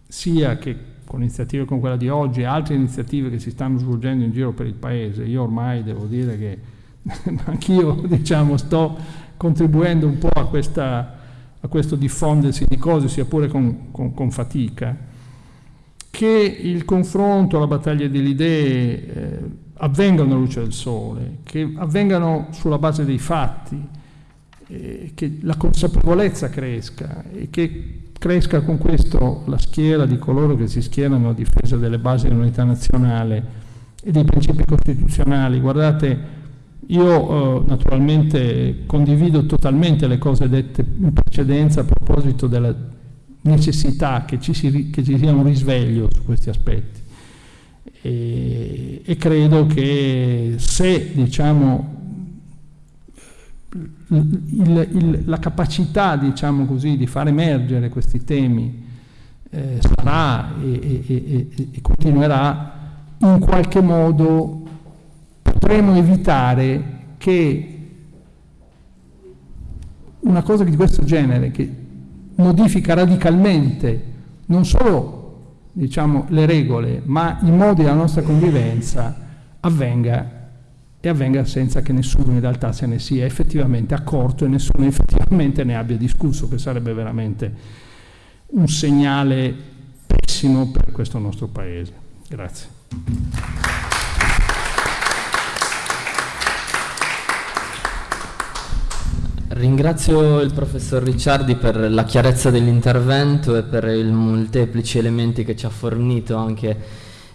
sia che con iniziative come quella di oggi e altre iniziative che si stanno svolgendo in giro per il Paese, io ormai devo dire che anch'io diciamo, sto contribuendo un po' a, questa, a, questo diffondersi di cose, sia pure con, con, con fatica, che il confronto, la battaglia delle idee eh, avvengano alla luce del sole, che avvengano sulla base dei fatti, eh, che la consapevolezza cresca e che cresca con questo la schiera di coloro che si schierano a difesa delle basi dell'unità nazionale e dei principi costituzionali. Guardate, io eh, naturalmente condivido totalmente le cose dette in precedenza a proposito della necessità che ci, si, che ci sia un risveglio su questi aspetti. E, e credo che se diciamo, il, il, la capacità diciamo così, di far emergere questi temi eh, sarà e, e, e, continuerà, in qualche modo potremo evitare che una cosa di questo genere, che modifica radicalmente non solo diciamo, le regole, ma i modi della nostra convivenza avvenga e avvenga senza che nessuno in realtà se ne sia effettivamente accorto e nessuno effettivamente ne abbia discusso, che sarebbe veramente un segnale pessimo per questo nostro Paese. Grazie. Ringrazio il professor Ricciardi per la chiarezza dell'intervento e per i molteplici elementi che ci ha fornito anche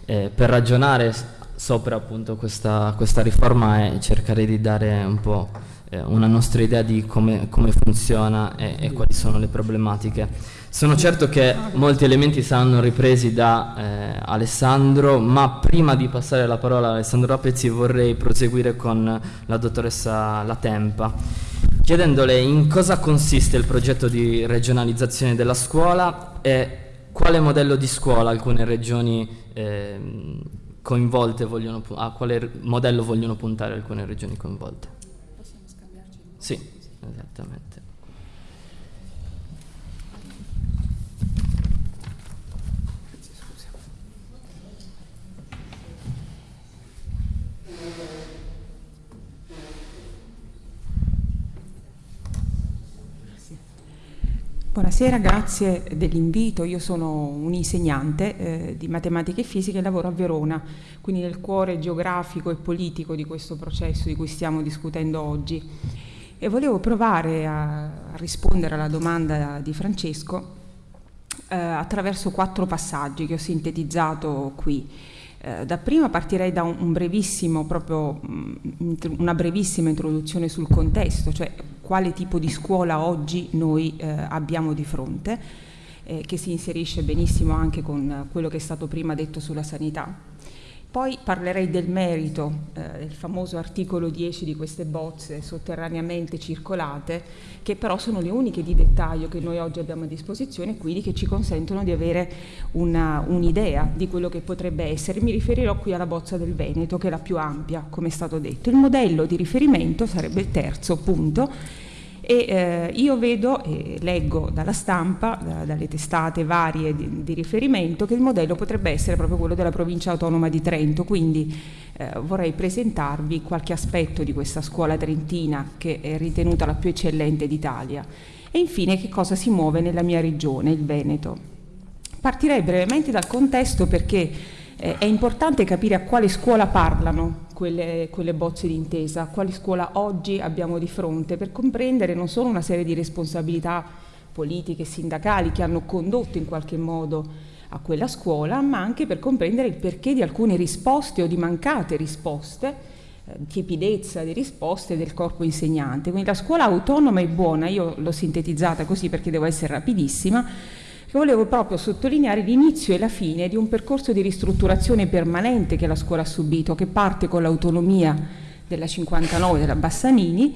eh, per ragionare sopra appunto questa, questa, riforma e cercare di dare un po' eh, una nostra idea di come, come funziona e, e, quali sono le problematiche. Sono certo che molti elementi saranno ripresi da eh, Alessandro, ma prima di passare la parola a Alessandro Rapezzi vorrei proseguire con la dottoressa Latempa chiedendole in cosa consiste il progetto di regionalizzazione della scuola e quale modello di scuola alcune regioni eh, coinvolte vogliono, a quale modello vogliono puntare alcune regioni coinvolte. Possiamo scambiarci? Sì, esattamente. Buonasera, grazie dell'invito. Io sono un insegnante eh, di matematica e fisica e lavoro a Verona, quindi nel cuore geografico e politico di questo processo di cui stiamo discutendo oggi. e volevo provare a, a rispondere alla domanda di Francesco eh, attraverso quattro passaggi che ho sintetizzato qui. Eh, dapprima partirei da un, un brevissimo, proprio, mh, una brevissima introduzione sul contesto, cioè quale tipo di scuola oggi noi eh, abbiamo di fronte, eh, che si inserisce benissimo anche con quello che è stato prima detto sulla sanità. Poi parlerei del merito, eh, del famoso articolo 10 di queste bozze sotterraneamente circolate, che però sono le uniche di dettaglio che noi oggi abbiamo a disposizione quindi che ci consentono di avere un'idea un di quello che potrebbe essere. Mi riferirò qui alla bozza del Veneto, che è la più ampia, come è stato detto. Il modello di riferimento sarebbe il terzo punto, e eh, io vedo e leggo dalla stampa, da, dalle testate varie di, di, riferimento, che il modello potrebbe essere proprio quello della provincia autonoma di Trento, quindi eh, vorrei presentarvi qualche aspetto di questa scuola trentina che è ritenuta la più eccellente d'Italia. E infine che cosa si muove nella mia regione, il Veneto. Partirei brevemente dal contesto perché eh, è importante capire a quale scuola parlano quelle, quelle bozze di intesa, quale scuola oggi abbiamo di fronte, per comprendere non solo una serie di responsabilità politiche e sindacali che hanno condotto in qualche modo a quella scuola, ma anche per comprendere il perché di alcune risposte o di mancate risposte, eh, tiepidezza di risposte del corpo insegnante. Quindi la scuola autonoma e buona, io l'ho sintetizzata così perché devo essere rapidissima, che volevo proprio sottolineare l'inizio e la fine di un percorso di ristrutturazione permanente che la scuola ha subito, che parte con l'autonomia della 59 della Bassanini,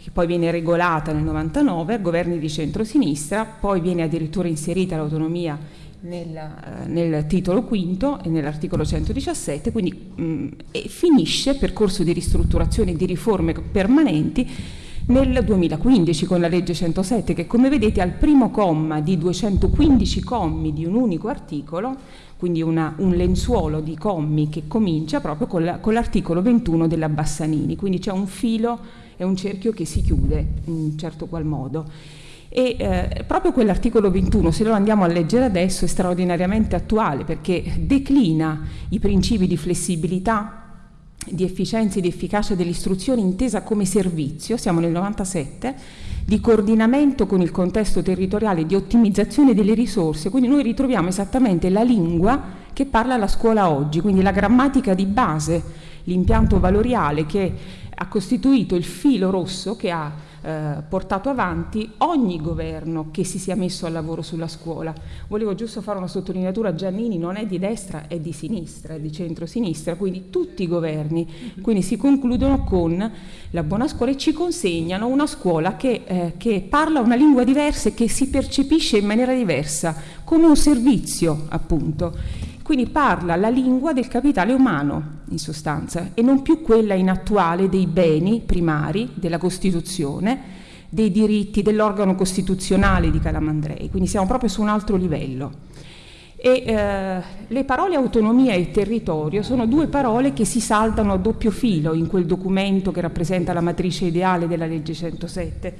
che poi viene regolata nel 99 a governi di centrosinistra, poi viene addirittura inserita l'autonomia nel, eh, nel, titolo quinto e nell'articolo 117, quindi mh, e finisce percorso di ristrutturazione e di riforme permanenti nel 2015 con la legge 107 che come vedete al primo comma di 215 commi di un unico articolo, quindi una, un lenzuolo di commi che comincia proprio con, la, con l'articolo 21 della Bassanini, quindi c'è un filo e un cerchio che si chiude in un certo qual modo. E eh, proprio quell'articolo 21, se lo andiamo a leggere adesso, è straordinariamente attuale perché declina i principi di flessibilità, di efficienza e di efficacia dell'istruzione intesa come servizio, siamo nel 97, di coordinamento con il contesto territoriale, di ottimizzazione delle risorse, quindi noi ritroviamo esattamente la lingua che parla la scuola oggi, quindi la grammatica di base, l'impianto valoriale che ha costituito il filo rosso che ha eh, portato avanti ogni governo che si sia messo al lavoro sulla scuola. Volevo giusto fare una sottolineatura, Giannini non è di destra, è di sinistra, è di centro-sinistra, quindi tutti i governi, quindi si concludono con la buona scuola e ci consegnano una scuola che, eh, che parla una lingua diversa e che si percepisce in maniera diversa, come un servizio appunto. Quindi parla la lingua del capitale umano, in sostanza, e non più quella inattuale dei beni primari della Costituzione, dei diritti dell'organo costituzionale di Calamandrei, quindi siamo proprio su un altro livello. E eh, le parole autonomia e territorio sono due parole che si saltano a doppio filo in quel documento che rappresenta la matrice ideale della legge 107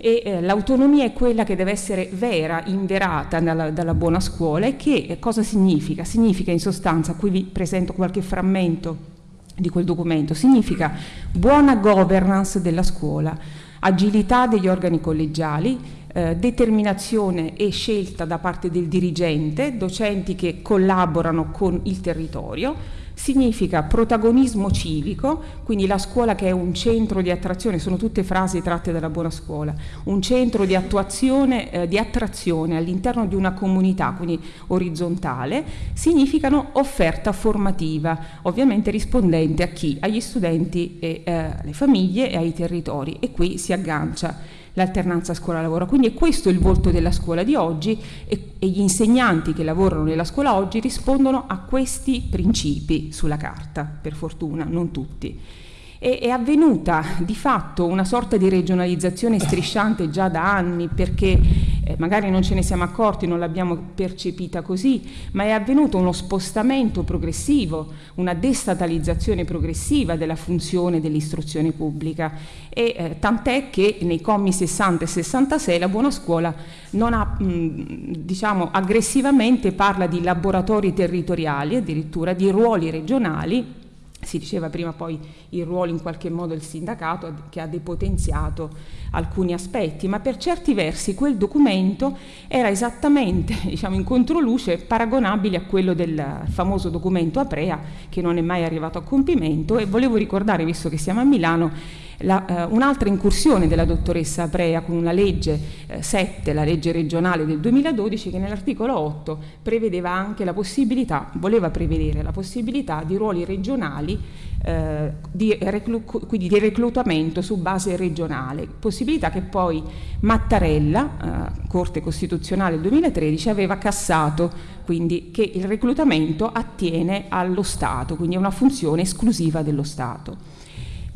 e eh, l'autonomia è quella che deve essere vera, inverata dalla, dalla, buona scuola e che eh, cosa significa? Significa in sostanza, qui vi presento qualche frammento di quel documento, significa buona governance della scuola, agilità degli organi collegiali, eh, determinazione e scelta da parte del dirigente, docenti che collaborano con il territorio, significa protagonismo civico, quindi la scuola che è un centro di attrazione, sono tutte frasi tratte dalla buona scuola, un centro di attuazione, eh, di attrazione all'interno di una comunità, quindi orizzontale, significano offerta formativa, ovviamente rispondente a chi? Agli studenti, e, eh, alle famiglie e ai territori e qui si aggancia l'alternanza scuola-lavoro. Quindi è questo il volto della scuola di oggi e, e gli insegnanti che lavorano nella scuola oggi rispondono a questi principi sulla carta, per fortuna, non tutti. E, è avvenuta di fatto una sorta di regionalizzazione strisciante già da anni perché eh, magari non ce ne siamo accorti, non l'abbiamo percepita così, ma è avvenuto uno spostamento progressivo, una destatalizzazione progressiva della funzione dell'istruzione pubblica. E eh, tant'è che nei commi 60 e 66 la buona scuola non ha, mh, diciamo, aggressivamente parla di laboratori territoriali, addirittura di ruoli regionali si diceva prima poi il ruolo in qualche modo del sindacato che ha depotenziato alcuni aspetti, ma per certi versi quel documento era esattamente diciamo, in controluce paragonabile a quello del famoso documento Aprea che non è mai arrivato a compimento e volevo ricordare, visto che siamo a Milano, la, eh, un'altra incursione della dottoressa Aprea con una legge eh, 7, la legge regionale del 2012, che nell'articolo 8 prevedeva anche la possibilità, voleva prevedere la possibilità di ruoli regionali eh, di, quindi di reclutamento su base regionale, possibilità che poi Mattarella, eh, Corte Costituzionale del 2013, aveva cassato, quindi che il reclutamento attiene allo Stato, quindi è una funzione esclusiva dello Stato.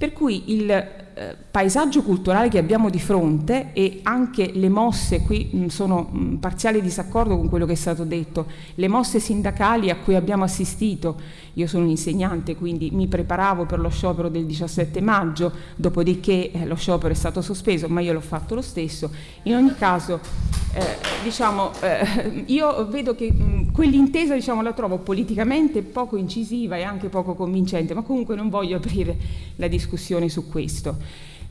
Per cui il eh, paesaggio culturale che abbiamo di fronte e anche le mosse, qui mh, sono in parziale disaccordo con quello che è stato detto, le mosse sindacali a cui abbiamo assistito, io sono un insegnante quindi mi preparavo per lo sciopero del 17 maggio, dopodiché eh, lo sciopero è stato sospeso, ma io l'ho fatto lo stesso, in ogni caso eh, diciamo, eh, io vedo che mh, quell'intesa diciamo, la trovo politicamente poco incisiva e anche poco convincente, ma comunque non voglio aprire la discussione su questo.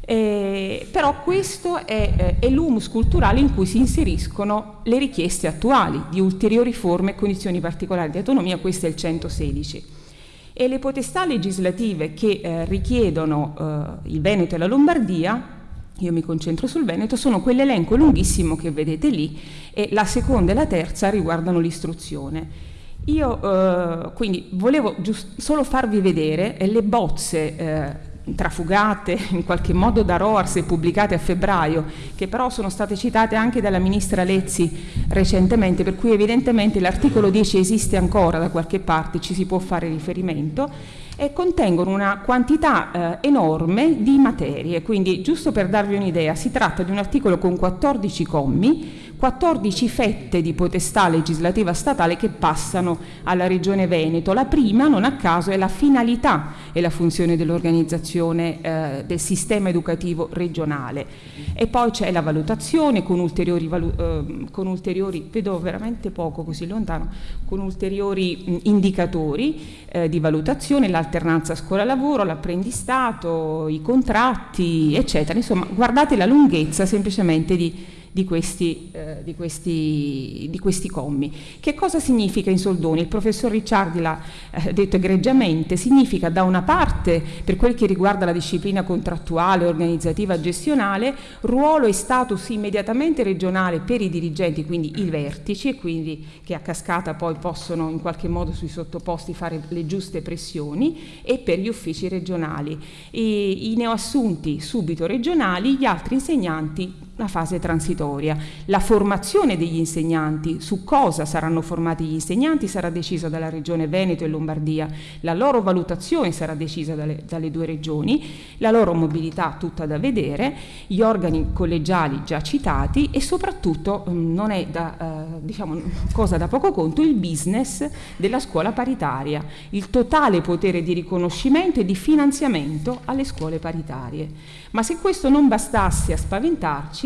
Eh, però questo è, eh, l'humus culturale in cui si inseriscono le richieste attuali di ulteriori forme e condizioni particolari di autonomia, questo è il 116. E le potestà legislative che eh, richiedono eh, il Veneto e la Lombardia io mi concentro sul Veneto, sono quell'elenco lunghissimo che vedete lì e la seconda e la terza riguardano l'istruzione. Io eh, quindi volevo solo farvi vedere le bozze eh, trafugate in qualche modo da ROARS e pubblicate a febbraio, che però sono state citate anche dalla ministra Lezzi recentemente, per cui evidentemente l'articolo 10 esiste ancora da qualche parte, ci si può fare riferimento e contengono una quantità eh, enorme di materie, quindi giusto per darvi un'idea, si tratta di un articolo con 14 commi 14 fette di potestà legislativa statale che passano alla Regione Veneto. La prima, non a caso, è la finalità e la funzione dell'organizzazione eh, del sistema educativo regionale. E poi c'è la valutazione con ulteriori, valu eh, con ulteriori, vedo veramente poco così lontano, con ulteriori mh, indicatori eh, di valutazione, l'alternanza scuola-lavoro, l'apprendistato, i contratti, eccetera. Insomma, guardate la lunghezza semplicemente di di questi, eh, di, questi, di questi, commi. Che cosa significa in soldoni? Il professor Ricciardi l'ha eh, detto egregiamente, significa da una parte, per quel che riguarda la disciplina contrattuale, organizzativa, gestionale, ruolo e status immediatamente regionale per i dirigenti, quindi i vertici, e quindi che a cascata poi possono in qualche modo sui sottoposti fare le giuste pressioni, e per gli uffici regionali. I, i neoassunti subito regionali, gli altri insegnanti la fase transitoria. La formazione degli insegnanti, su cosa saranno formati gli insegnanti, sarà decisa dalla Regione Veneto e Lombardia, la loro valutazione sarà decisa dalle, dalle due regioni, la loro mobilità tutta da vedere, gli organi collegiali già citati e soprattutto mm, non è da, eh, diciamo, cosa da poco conto il business della scuola paritaria, il totale potere di riconoscimento e di finanziamento alle scuole paritarie. Ma se questo non bastasse a spaventarci,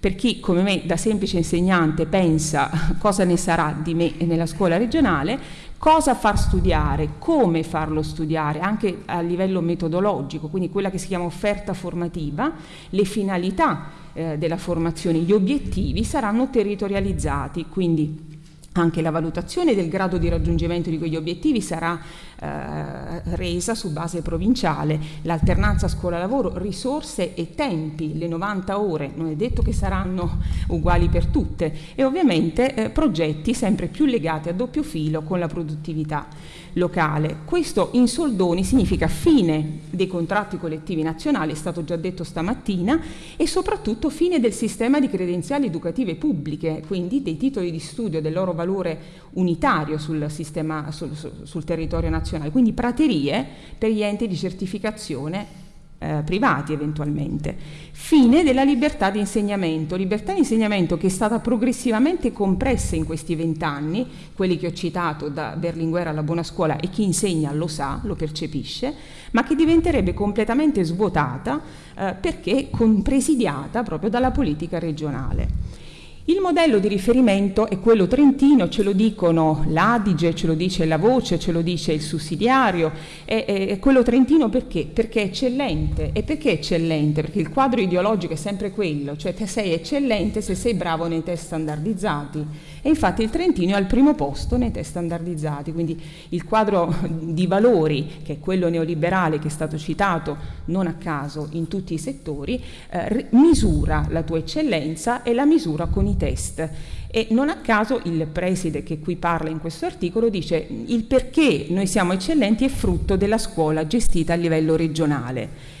per chi come me da semplice insegnante pensa cosa ne sarà di me nella scuola regionale, cosa far studiare, come farlo studiare, anche a livello metodologico, quindi quella che si chiama offerta formativa, le finalità eh, della formazione, gli obiettivi saranno territorializzati, quindi anche la valutazione del grado di raggiungimento di quegli obiettivi sarà eh, resa su base provinciale, l'alternanza scuola-lavoro, risorse e tempi, le 90 ore, non è detto che saranno uguali per tutte. E ovviamente eh, progetti sempre più legati a doppio filo con la produttività locale. Questo in soldoni significa fine dei contratti collettivi nazionali, è stato già detto stamattina, e soprattutto fine del sistema di credenziali educative pubbliche, quindi dei titoli di studio del loro valore unitario sul, sistema, sul, sul territorio nazionale, quindi praterie per gli enti di certificazione eh, privati eventualmente. Fine della libertà di insegnamento, libertà di insegnamento che è stata progressivamente compressa in questi vent'anni, quelli che ho citato da Berlinguer alla buona scuola e chi insegna lo sa, lo percepisce, ma che diventerebbe completamente svuotata eh, perché presidiata proprio dalla politica regionale. Il modello di riferimento è quello trentino, ce lo dicono l'Adige, ce lo dice la voce, ce lo dice il sussidiario, è, è, è, quello trentino perché? Perché è eccellente. E perché eccellente? Perché il quadro ideologico è sempre quello, cioè te sei eccellente se sei bravo nei test standardizzati. E infatti il trentino è al primo posto nei test standardizzati, quindi il quadro di valori, che è quello neoliberale che è stato citato non a caso in tutti i settori, eh, misura la tua eccellenza e la misura con i test. E non a caso il preside che qui parla in questo articolo dice il perché noi siamo eccellenti è frutto della scuola gestita a livello regionale.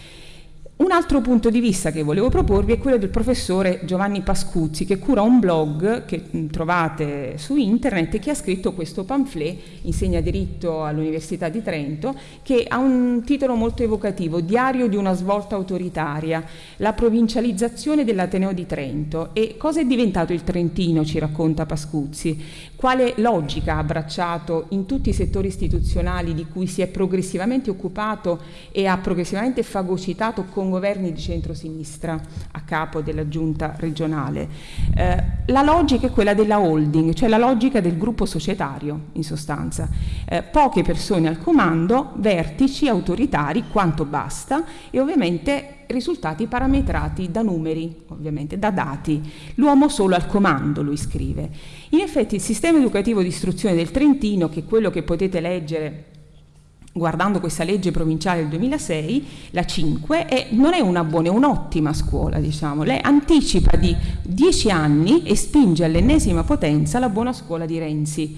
Un altro punto di vista che volevo proporvi è quello del professore Giovanni Pascuzzi che cura un blog che trovate su internet e che ha scritto questo pamphlet, insegna diritto all'Università di Trento, che ha un titolo molto evocativo, Diario di una svolta autoritaria, la provincializzazione dell'Ateneo di Trento. E cosa è diventato il Trentino, ci racconta Pascuzzi? Quale logica ha abbracciato in tutti i settori istituzionali di cui si è progressivamente occupato e ha progressivamente fagocitato con governi di centrosinistra a capo della giunta regionale. Eh, la logica è quella della holding, cioè la logica del gruppo societario in sostanza. Eh, poche persone al comando, vertici, autoritari, quanto basta e ovviamente risultati parametrati da numeri, ovviamente da dati. L'uomo solo al comando, lui scrive. In effetti il sistema educativo di istruzione del Trentino, che è quello che potete leggere guardando questa legge provinciale del 2006, la 5, è, non è una buona, è un'ottima scuola, diciamo. Lei anticipa di 10 anni e spinge all'ennesima potenza la buona scuola di Renzi.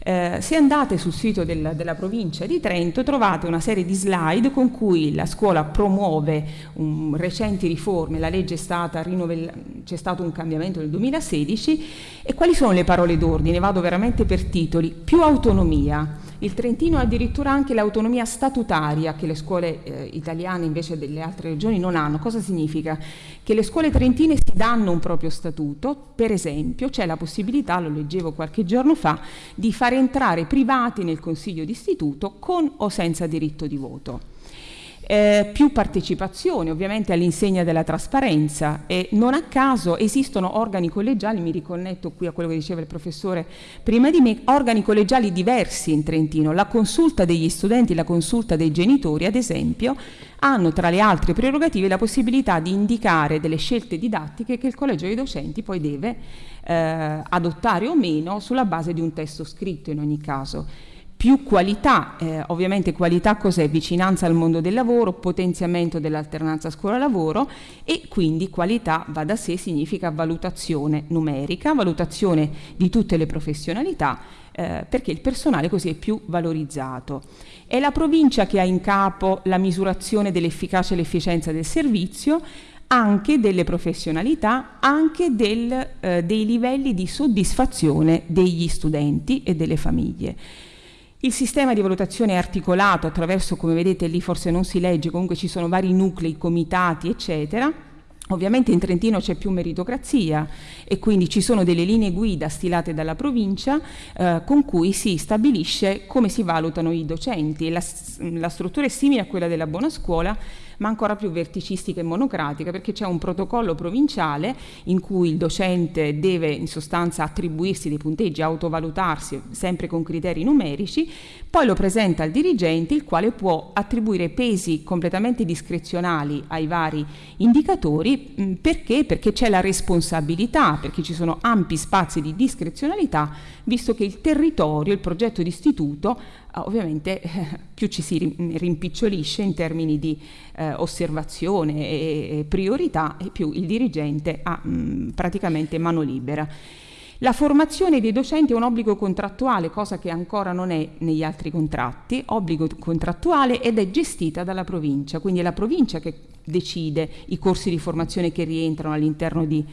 Eh, se andate sul sito del, della provincia di Trento trovate una serie di slide con cui la scuola promuove um, recenti riforme, la legge è stata rinnovellata, c'è stato un cambiamento nel 2016 e quali sono le parole d'ordine? Vado veramente per titoli. Più autonomia, il Trentino ha addirittura anche l'autonomia statutaria che le scuole eh, italiane invece delle altre regioni non hanno. Cosa significa? Che le scuole trentine si danno un proprio statuto, per esempio c'è la possibilità, lo leggevo qualche giorno fa, di far entrare privati nel consiglio d'istituto con o senza diritto di voto eh, più partecipazione ovviamente all'insegna della trasparenza. E non a caso esistono organi collegiali, mi riconnetto qui a quello che diceva il professore prima di me, organi collegiali diversi in Trentino, la consulta degli studenti, la consulta dei genitori ad esempio hanno tra le altre prerogative la possibilità di indicare delle scelte didattiche che il collegio dei docenti poi deve eh, adottare o meno sulla base di un testo scritto in ogni caso più qualità, eh, ovviamente qualità cos'è? Vicinanza al mondo del lavoro, potenziamento dell'alternanza scuola-lavoro e quindi qualità va da sé significa valutazione numerica, valutazione di tutte le professionalità eh, perché il personale così è più valorizzato. È la provincia che ha in capo la misurazione dell'efficacia e l'efficienza del servizio, anche delle professionalità, anche del, eh, dei livelli di soddisfazione degli studenti e delle famiglie. Il sistema di valutazione è articolato attraverso, come vedete lì forse non si legge, comunque ci sono vari nuclei, comitati, eccetera. Ovviamente in Trentino c'è più meritocrazia e quindi ci sono delle linee guida stilate dalla provincia eh, con cui si stabilisce come si valutano i docenti. La, la struttura è simile a quella della buona scuola, ma ancora più verticistica e monocratica perché c'è un protocollo provinciale in cui il docente deve in sostanza attribuirsi dei punteggi, autovalutarsi sempre con criteri numerici, poi lo presenta al dirigente il quale può attribuire pesi completamente discrezionali ai vari indicatori perché? Perché c'è la responsabilità, perché ci sono ampi spazi di discrezionalità, visto che il territorio, il progetto di istituto ovviamente più ci si rimpicciolisce in termini di eh, osservazione e, priorità e più il dirigente ha mh, praticamente mano libera. La formazione dei docenti è un obbligo contrattuale, cosa che ancora non è negli altri contratti, obbligo contrattuale ed è gestita dalla provincia, quindi è la provincia che decide i corsi di formazione che rientrano all'interno di,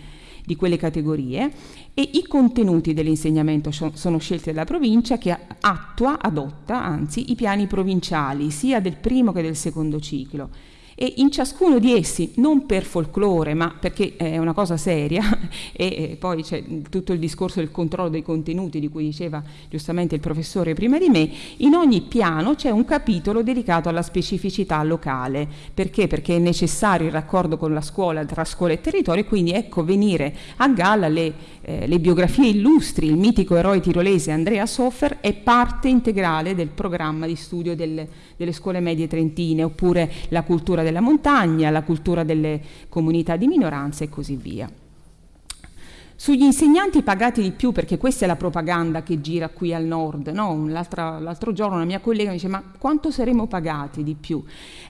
di quelle categorie e i contenuti dell'insegnamento sono scelti dalla provincia che attua, adotta anzi i piani provinciali sia del primo che del secondo ciclo e in ciascuno di essi, non per folklore, ma perché è una cosa seria, e, poi c'è tutto il discorso del controllo dei contenuti di cui diceva giustamente il professore prima di me, in ogni piano c'è un capitolo dedicato alla specificità locale. Perché? Perché è necessario il raccordo con la scuola, tra scuola e territorio, e quindi ecco venire a galla le eh, le biografie illustri, il mitico eroe tirolese Andrea Soffer è parte integrale del programma di studio delle, delle scuole medie trentine, oppure la cultura della montagna, la cultura delle comunità di minoranza e così via. Sugli insegnanti pagati di più, perché questa è la propaganda che gira qui al nord, no? l'altro giorno una mia collega mi dice ma quanto saremo pagati di più?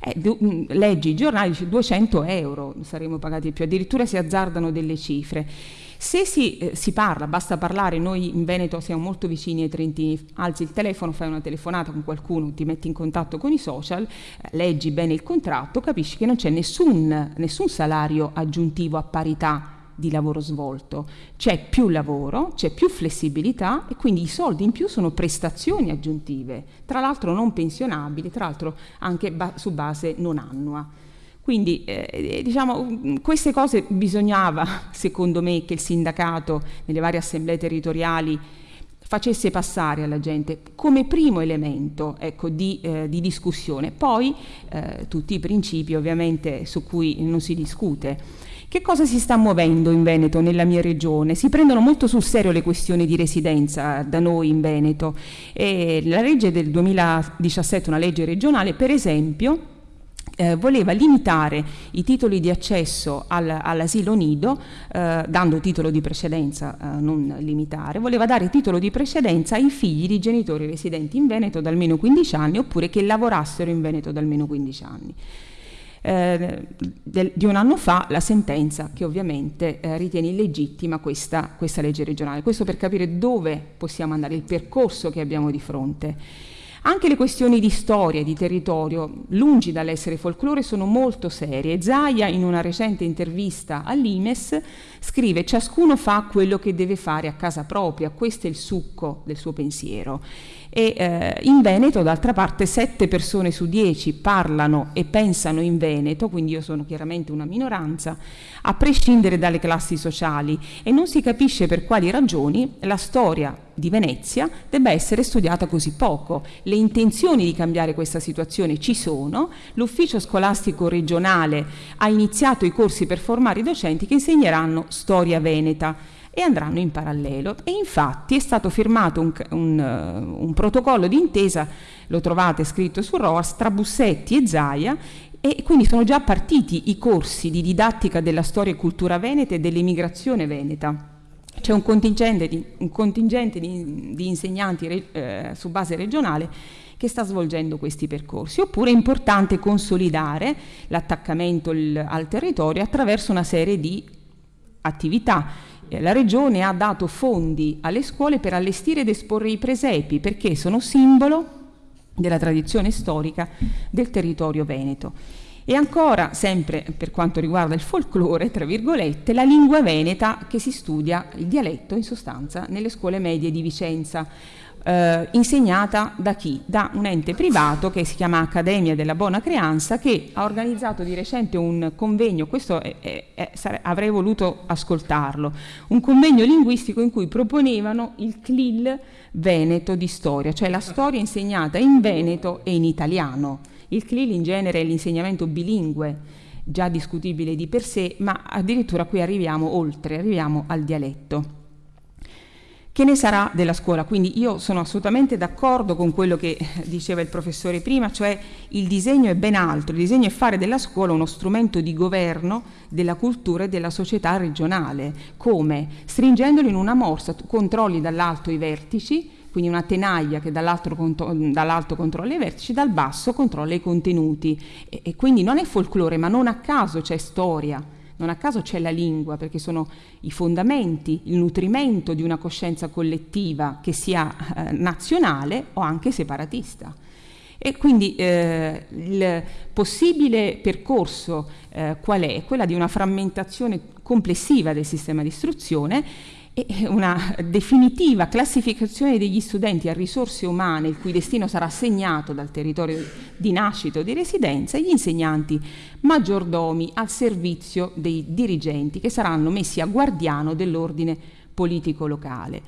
Eh, mm, leggi i giornali, dice 200 euro saremo pagati di più, addirittura si azzardano delle cifre. Se si, eh, si, parla, basta parlare, noi in Veneto siamo molto vicini ai trentini, alzi il telefono, fai una telefonata con qualcuno, ti metti in contatto con i social, eh, leggi bene il contratto, capisci che non c'è nessun, nessun salario aggiuntivo a parità di lavoro svolto, c'è più lavoro, c'è più flessibilità e quindi i soldi in più sono prestazioni aggiuntive, tra l'altro non pensionabili, tra l'altro anche ba su base non annua. Quindi eh, diciamo, queste cose bisognava, secondo me, che il sindacato nelle varie assemblee territoriali facesse passare alla gente come primo elemento ecco, di, eh, di, discussione. Poi eh, tutti i principi ovviamente su cui non si discute. Che cosa si sta muovendo in Veneto, nella mia regione? Si prendono molto sul serio le questioni di residenza da noi in Veneto. E la legge del 2017, una legge regionale, per esempio, eh, voleva limitare i titoli di accesso al, all'asilo nido, eh, dando titolo di precedenza, eh, non limitare, voleva dare titolo di precedenza ai figli di genitori residenti in Veneto da almeno 15 anni oppure che lavorassero in Veneto da almeno 15 anni eh, del, di un anno fa la sentenza che ovviamente eh, ritiene illegittima questa, questa legge regionale. Questo per capire dove possiamo andare, il percorso che abbiamo di fronte. Anche le questioni di storia e di territorio, lungi dall'essere folklore, sono molto serie. Zaia, in una recente intervista all'Imes, scrive ciascuno fa quello che deve fare a casa propria, questo è il succo del suo pensiero e eh, in Veneto d'altra parte sette persone su dieci parlano e pensano in Veneto, quindi io sono chiaramente una minoranza, a prescindere dalle classi sociali. E non si capisce per quali ragioni la storia di Venezia debba essere studiata così poco. Le intenzioni di cambiare questa situazione ci sono, l'ufficio scolastico regionale ha iniziato i corsi per formare i docenti che insegneranno storia veneta e andranno in parallelo. E infatti è stato firmato un, un, uh, un protocollo d'intesa, lo trovate scritto su ROAS, tra Bussetti e Zaia e quindi sono già partiti i corsi di didattica della storia e cultura veneta e dell'immigrazione veneta. C'è un contingente di, un contingente di, di insegnanti eh, su base regionale che sta svolgendo questi percorsi. Oppure è importante consolidare l'attaccamento al territorio attraverso una serie di attività eh, la Regione ha dato fondi alle scuole per allestire ed esporre i presepi perché sono simbolo della tradizione storica del territorio veneto. E ancora, sempre per quanto riguarda il folklore, tra virgolette, la lingua veneta che si studia, il dialetto in sostanza, nelle scuole medie di Vicenza eh, insegnata da chi? Da un ente privato che si chiama Accademia della Buona Creanza che ha organizzato di recente un convegno, questo è, è, è, avrei voluto ascoltarlo, un convegno linguistico in cui proponevano il CLIL veneto di storia, cioè la storia insegnata in veneto e in italiano. Il CLIL in genere è l'insegnamento bilingue, già discutibile di per sé, ma addirittura qui arriviamo oltre, arriviamo al dialetto. Che ne sarà della scuola? Quindi io sono assolutamente d'accordo con quello che diceva il professore prima, cioè il disegno è ben altro, il disegno è fare della scuola uno strumento di governo della cultura e della società regionale. Come? Stringendolo in una morsa, tu controlli dall'alto i vertici, quindi una tenaglia che dall'alto, dall'alto controlla i vertici, dal basso controlla i contenuti. E, e quindi non è folklore, ma non a caso c'è storia non a caso c'è la lingua, perché sono i fondamenti, il nutrimento di una coscienza collettiva che sia eh, nazionale o anche separatista. E quindi eh, il possibile percorso eh, qual è? Quella di una frammentazione complessiva del sistema di istruzione e una definitiva classificazione degli studenti a risorse umane il cui destino sarà segnato dal territorio di nascita o di residenza e gli insegnanti maggiordomi al servizio dei dirigenti che saranno messi a guardiano dell'ordine politico locale.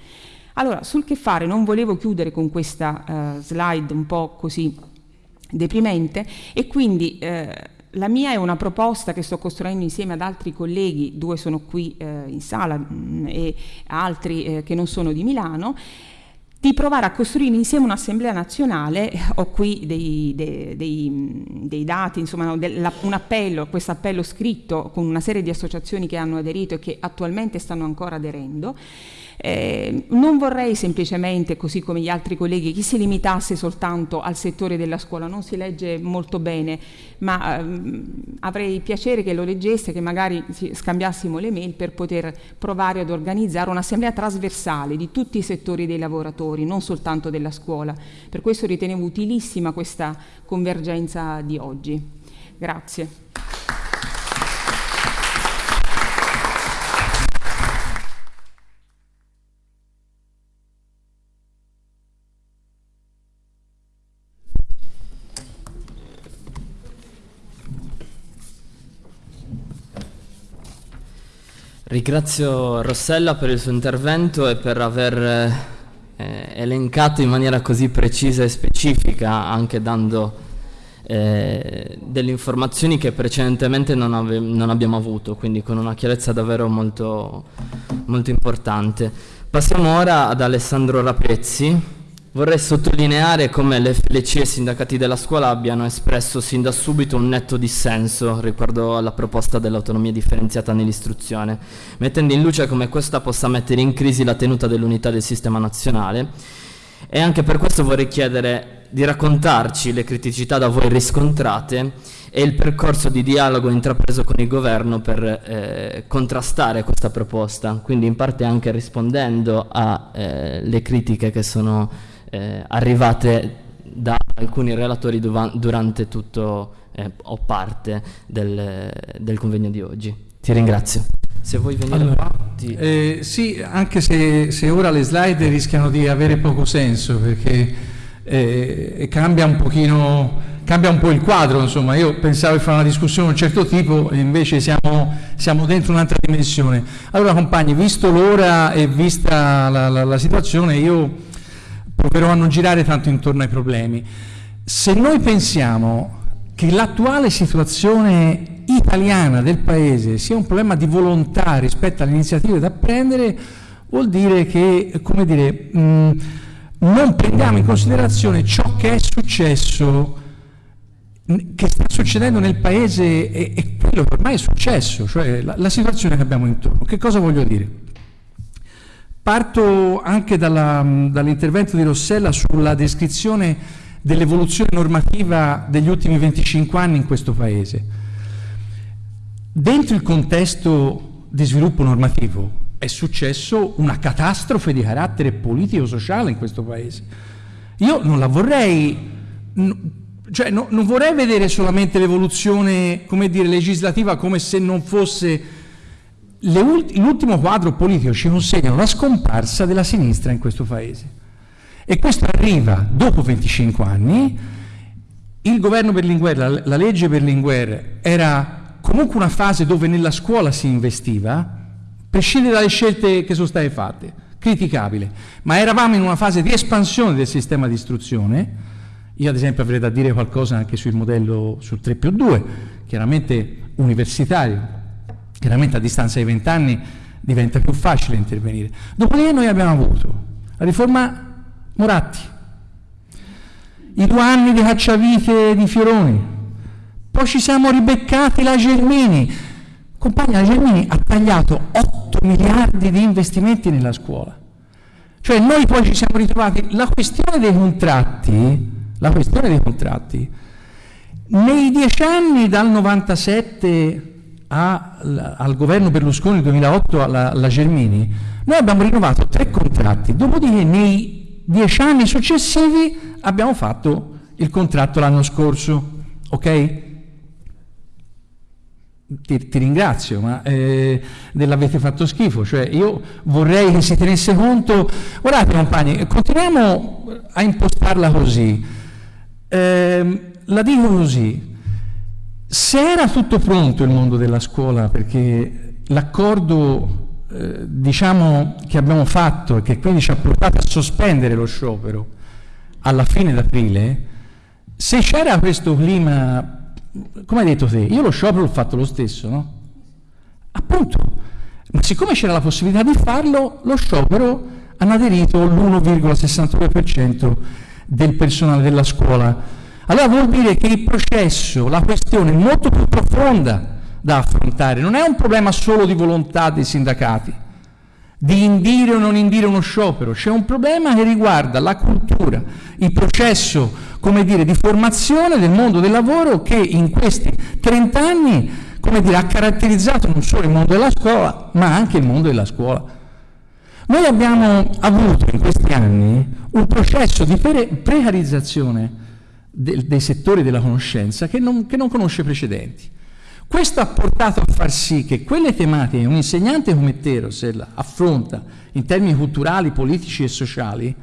Allora, sul che fare non volevo chiudere con questa uh, slide un po' così deprimente e quindi uh, la mia è una proposta che sto costruendo insieme ad altri colleghi, due sono qui eh, in sala mh, mm, e altri eh, che non sono di Milano, di provare a costruire insieme un'assemblea nazionale, ho qui dei, dei, dei, dei dati, insomma un appello, questo appello scritto con una serie di associazioni che hanno aderito e che attualmente stanno ancora aderendo, eh, non vorrei semplicemente, così come gli altri colleghi, che si limitasse soltanto al settore della scuola, non si legge molto bene, ma ehm, avrei piacere che lo leggesse, che magari scambiassimo le mail per poter provare ad organizzare un'assemblea trasversale di tutti i settori dei lavoratori, non soltanto della scuola. Per questo ritenevo utilissima questa convergenza di oggi. Grazie. Ringrazio Rossella per il suo intervento e per aver eh, elencato in maniera così precisa e specifica, anche dando eh, delle informazioni che precedentemente non, ave- non, abbiamo avuto, quindi con una chiarezza davvero molto, molto importante. Passiamo ora ad Alessandro Rapezzi Vorrei sottolineare come le FLC e i sindacati della scuola abbiano espresso sin da subito un netto dissenso riguardo alla proposta dell'autonomia differenziata nell'istruzione, mettendo in luce come questa possa mettere in crisi la tenuta dell'unità del sistema nazionale. E anche per questo vorrei chiedere di raccontarci le criticità da voi riscontrate e il percorso di dialogo intrapreso con il governo per eh, contrastare questa proposta, quindi in parte anche rispondendo alle eh, critiche che sono eh, arrivate da alcuni relatori durante tutto eh, o parte del, del, convegno di oggi. Ti ringrazio. Se vuoi venire allora, qua, ti... eh, sì, anche se, se, ora le slide rischiano di avere poco senso perché eh, cambia un pochino cambia un po' il quadro, insomma, io pensavo di fare una discussione di un certo tipo e invece siamo, siamo dentro un'altra dimensione. Allora compagni, visto l'ora e vista la, la, la situazione, io proverò a non girare tanto intorno ai problemi. Se noi pensiamo che l'attuale situazione italiana del Paese sia un problema di volontà rispetto alle iniziative da prendere, vuol dire che, come dire, mh, non prendiamo in considerazione ciò che è successo, che sta succedendo nel Paese e, e quello che ormai è successo, cioè la, la situazione che abbiamo intorno. Che cosa voglio dire? Parto anche dall'intervento di Rossella sulla descrizione dell'evoluzione normativa degli ultimi 25 anni in questo Paese. Dentro il contesto di sviluppo normativo è successo una catastrofe di carattere politico-sociale in questo Paese. Io non la vorrei, cioè no, non vorrei vedere solamente l'evoluzione, legislativa come se non fosse l'ultimo quadro politico ci consegna la scomparsa della sinistra in questo Paese. E questo arriva dopo 25 anni, il governo Berlinguer, la, la legge Berlinguer era comunque una fase dove nella scuola si investiva, prescindere dalle scelte che sono state fatte, criticabile, ma eravamo in una fase di espansione del sistema di istruzione, io ad esempio avrei da dire qualcosa anche sul modello sul 3 più 2, chiaramente universitario, Chiaramente a distanza di vent'anni diventa più facile intervenire. Dopodiché noi abbiamo avuto la riforma Moratti, i due anni di cacciavite di Fioroni, poi ci siamo ribeccati la Germini. Compagna, la Germini ha tagliato 8 miliardi di investimenti nella scuola. Cioè noi poi ci siamo ritrovati, la questione dei contratti, la questione dei contratti, nei dieci anni dal 97 a, al governo Berlusconi 2008 alla, alla Germini, noi abbiamo rinnovato tre contratti, dopodiché nei dieci anni successivi abbiamo fatto il contratto l'anno scorso, ok? Ti, ti, ringrazio, ma eh, dell'avete fatto schifo, cioè io vorrei che si tenesse conto, guardate compagni, continuiamo a impostarla così, eh, la dico così, se era tutto pronto il mondo della scuola, perché l'accordo eh, diciamo, che abbiamo fatto e che quindi ci ha portato a sospendere lo sciopero alla fine d'aprile, se c'era questo clima come hai detto te, io lo sciopero l'ho fatto lo stesso, no? Appunto, ma siccome c'era la possibilità di farlo, lo sciopero hanno aderito l'1,62% del personale della scuola. Allora vuol dire che il processo, la questione è molto più profonda da affrontare, non è un problema solo di volontà dei sindacati, di indire o non indire uno sciopero, c'è un problema che riguarda la cultura, il processo, come dire, di formazione del mondo del lavoro che in questi 30 anni, come dire, ha caratterizzato non solo il mondo della scuola, ma anche il mondo della scuola. Noi abbiamo avuto in questi anni un processo di pre- precarizzazione de- dei settori della conoscenza che non, che non conosce precedenti. Questo ha portato a far sì che quelle tematiche che un insegnante come Teros affronta in termini culturali, politici e sociali,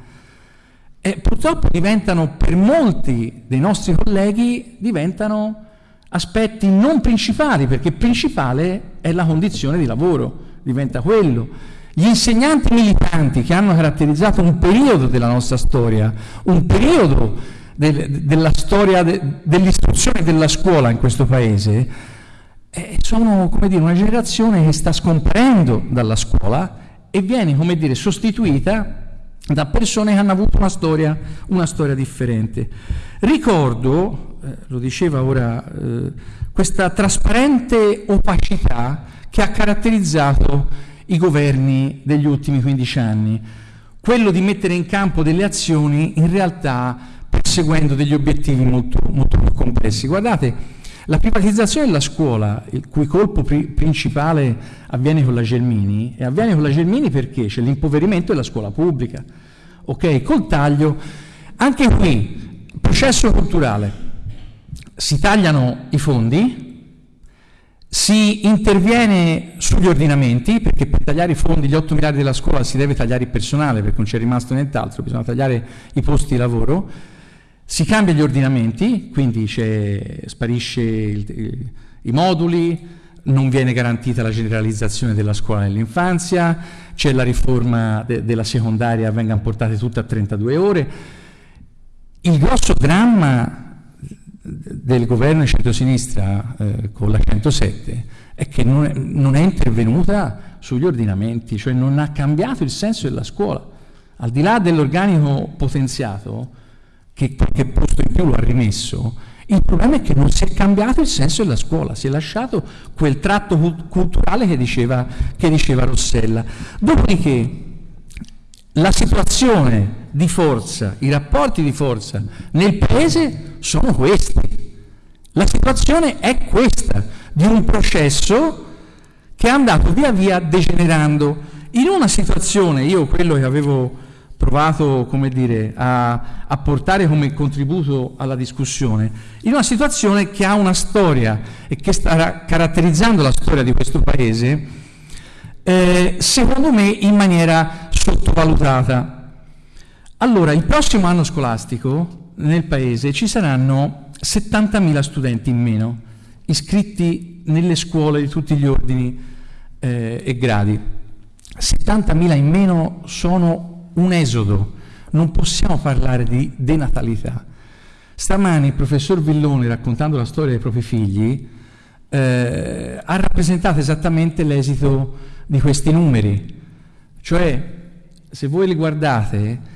eh, purtroppo diventano per molti dei nostri colleghi diventano aspetti non principali, perché principale è la condizione di lavoro, diventa quello. Gli insegnanti militanti che hanno caratterizzato un periodo della nostra storia, un periodo del, della storia de, dell'istruzione della scuola in questo paese, eh, sono dire, una generazione che sta scomparendo dalla scuola e viene dire, sostituita da persone che hanno avuto una storia, una storia differente. Ricordo, eh, lo diceva ora, eh, questa trasparente opacità che ha caratterizzato i governi degli ultimi 15 anni, quello di mettere in campo delle azioni in realtà perseguendo degli obiettivi molto, molto più complessi. Guardate, la privatizzazione della scuola, il cui colpo pri- principale avviene con la Gelmini, e avviene con la Gelmini perché c'è l'impoverimento della scuola pubblica. Ok, col taglio, anche qui, processo culturale, si tagliano i fondi, si interviene sugli ordinamenti, perché per tagliare i fondi, gli 8 miliardi della scuola, si deve tagliare il personale, perché non c'è rimasto nient'altro, bisogna tagliare i posti di lavoro. Si cambia gli ordinamenti, quindi sparisce il, i moduli, non viene garantita la generalizzazione della scuola nell'infanzia, c'è la riforma de, della secondaria, vengano portate tutte a 32 ore. Il grosso dramma del governo di centrosinistra eh, con la 107 è che non è, non è, intervenuta sugli ordinamenti, cioè non ha cambiato il senso della scuola. Al di là dell'organico potenziato, che qualche posto in più lo ha rimesso, il problema è che non si è cambiato il senso della scuola, si è lasciato quel tratto culturale che diceva, che diceva Rossella. Dopodiché la situazione di forza, i rapporti di forza nel paese sono questi. La situazione è questa, di un processo che è andato via via degenerando. In una situazione, io quello che avevo provato come dire, a, a, portare come contributo alla discussione, in una situazione che ha una storia e che sta caratterizzando la storia di questo Paese, eh, secondo me in maniera sottovalutata. Allora, il prossimo anno scolastico nel Paese ci saranno 70.000 studenti in meno iscritti nelle scuole di tutti gli ordini eh, e gradi. 70.000 in meno sono un esodo, non possiamo parlare di denatalità. Stamani il professor Villone, raccontando la storia dei propri figli, eh, ha rappresentato esattamente l'esito di questi numeri. Cioè, se voi li guardate,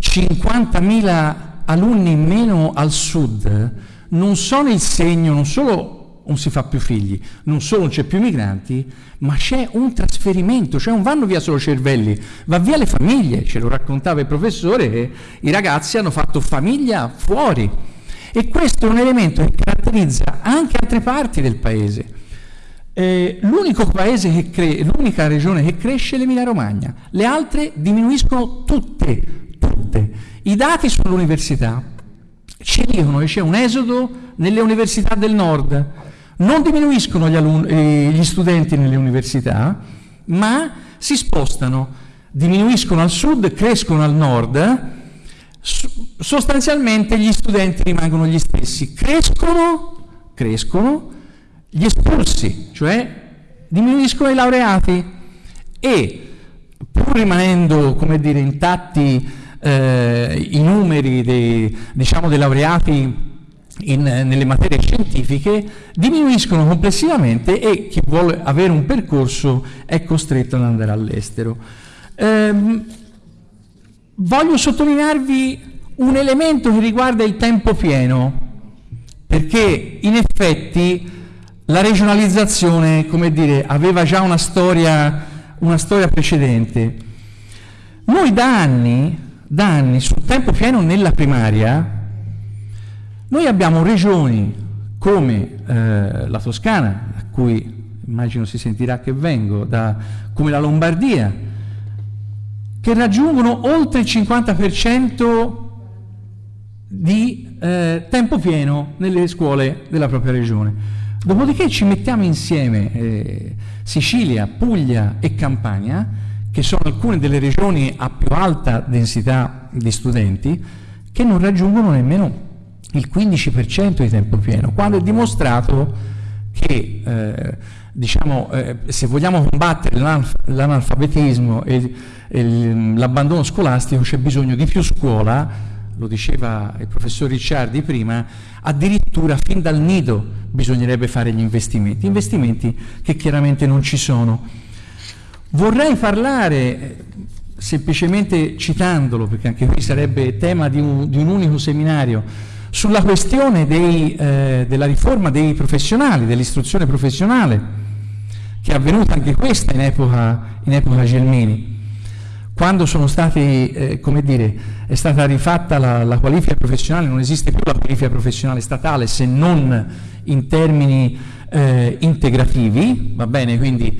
50.000 alunni in meno al sud non sono il segno, non solo non si fa più figli, non solo non c'è più migranti, ma c'è un trasferimento, cioè non vanno via solo cervelli, va via le famiglie, ce lo raccontava il professore che i ragazzi hanno fatto famiglia fuori. E questo è un elemento che caratterizza anche altre parti del paese. Eh, l'unica regione che cresce è l'Emilia Romagna, le altre diminuiscono tutte, tutte. I dati sull'università ci dicono che c'è un esodo nelle università del nord, non diminuiscono gli, eh, gli studenti nelle università, ma si spostano, diminuiscono al sud, crescono al nord, sostanzialmente gli studenti rimangono gli stessi, crescono, crescono gli espulsi, cioè diminuiscono i laureati. E pur rimanendo, come dire, intatti eh, i numeri dei, diciamo, dei laureati in, nelle materie scientifiche diminuiscono complessivamente e chi vuole avere un percorso è costretto ad andare all'estero. Ehm, voglio sottolinearvi un elemento che riguarda il tempo pieno, perché in effetti la regionalizzazione, come dire, aveva già una storia, una storia precedente. Noi da anni, da anni, sul tempo pieno nella primaria, noi abbiamo regioni come eh, la Toscana, a cui immagino si sentirà che vengo, da, come la Lombardia, che raggiungono oltre il 50% di eh, tempo pieno nelle scuole della propria regione. Dopodiché ci mettiamo insieme eh, Sicilia, Puglia e Campania, che sono alcune delle regioni a più alta densità di studenti, che non raggiungono nemmeno il 15% di tempo pieno, quando è dimostrato che eh, diciamo, eh, se vogliamo combattere l'analfabetismo e, e l'abbandono scolastico c'è bisogno di più scuola, lo diceva il professor Ricciardi prima, addirittura fin dal nido bisognerebbe fare gli investimenti, investimenti che chiaramente non ci sono. Vorrei parlare, semplicemente citandolo, perché anche qui sarebbe tema di un, di un unico seminario, sulla questione dei, eh, della riforma dei professionali, dell'istruzione professionale, che è avvenuta anche questa in epoca, in epoca Gelmini. Quando stati, eh, dire, è stata rifatta la, la, qualifica professionale, non esiste più la qualifica professionale statale se non in termini eh, integrativi, va bene? Quindi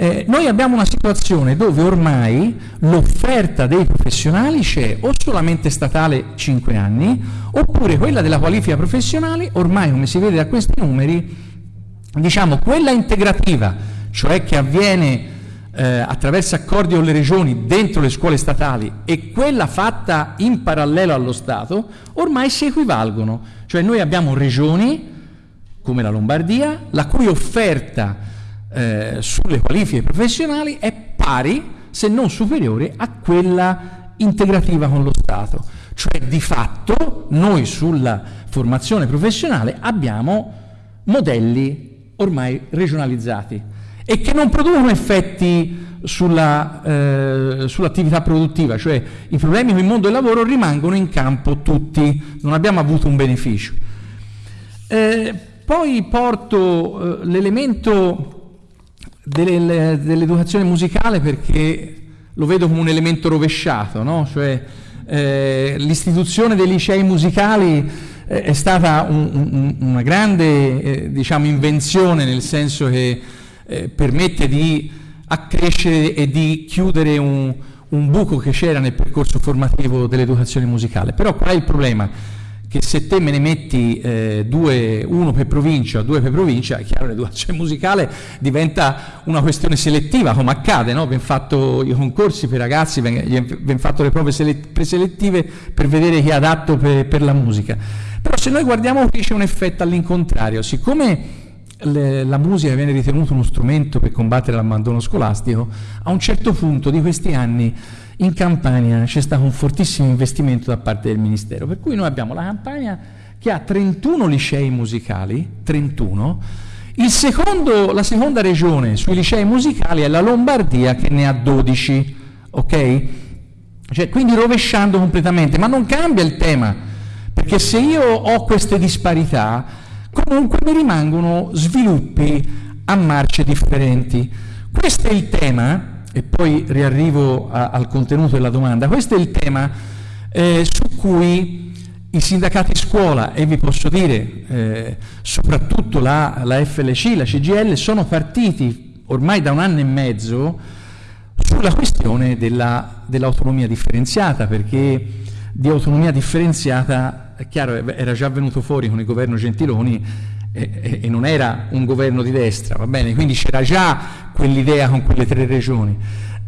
eh, noi abbiamo una situazione dove ormai l'offerta dei professionali c'è o solamente statale 5 anni, oppure quella della qualifica professionale, ormai come si vede da questi numeri, diciamo quella integrativa, cioè che avviene eh, attraverso accordi con le regioni dentro le scuole statali e quella fatta in parallelo allo Stato, ormai si equivalgono. Cioè noi abbiamo regioni come la Lombardia, la cui offerta eh, sulle qualifiche professionali è pari, se non superiore, a quella integrativa con lo Stato. Cioè di fatto noi sulla formazione professionale abbiamo modelli ormai regionalizzati e che non producono effetti eh, sull'attività produttiva, cioè i problemi con il mondo del lavoro rimangono in campo tutti, non abbiamo avuto un beneficio. Eh, poi porto eh, l'elemento dell'educazione musicale perché lo vedo come un elemento rovesciato, no? cioè, eh, l'istituzione dei licei musicali eh, è stata un, un, una grande eh, diciamo, invenzione nel senso che eh, permette di accrescere e di chiudere un, un buco che c'era nel percorso formativo dell'educazione musicale. Però qual è il problema? Che se te me ne metti eh, due, uno per provincia, due per provincia, è chiaro l'educazione musicale diventa una questione selettiva, come accade, no? Abbiamo fatto i concorsi per ragazzi, abbiamo fatto le prove preselettive per vedere chi è adatto per, per la musica. Però se noi guardiamo qui c'è un effetto all'incontrario, siccome le, la musica viene ritenuta uno strumento per combattere l'abbandono scolastico, a un certo punto di questi anni in Campania c'è stato un fortissimo investimento da parte del Ministero, per cui noi abbiamo la Campania che ha 31 licei musicali, 31, secondo, la seconda regione sui licei musicali è la Lombardia che ne ha 12, ok? Cioè, quindi rovesciando completamente, ma non cambia il tema, perché se io ho queste disparità, comunque mi rimangono sviluppi a marce differenti. Questo è il tema e poi riarrivo a, al contenuto della domanda, questo è il tema eh, su cui i sindacati scuola e vi posso dire eh, soprattutto la, la, FLC, la CGL sono partiti ormai da un anno e mezzo sulla questione della, dell'autonomia differenziata perché di autonomia differenziata è chiaro era già venuto fuori con il governo Gentiloni e, e, non era un governo di destra, va bene? Quindi c'era già quell'idea con quelle tre regioni.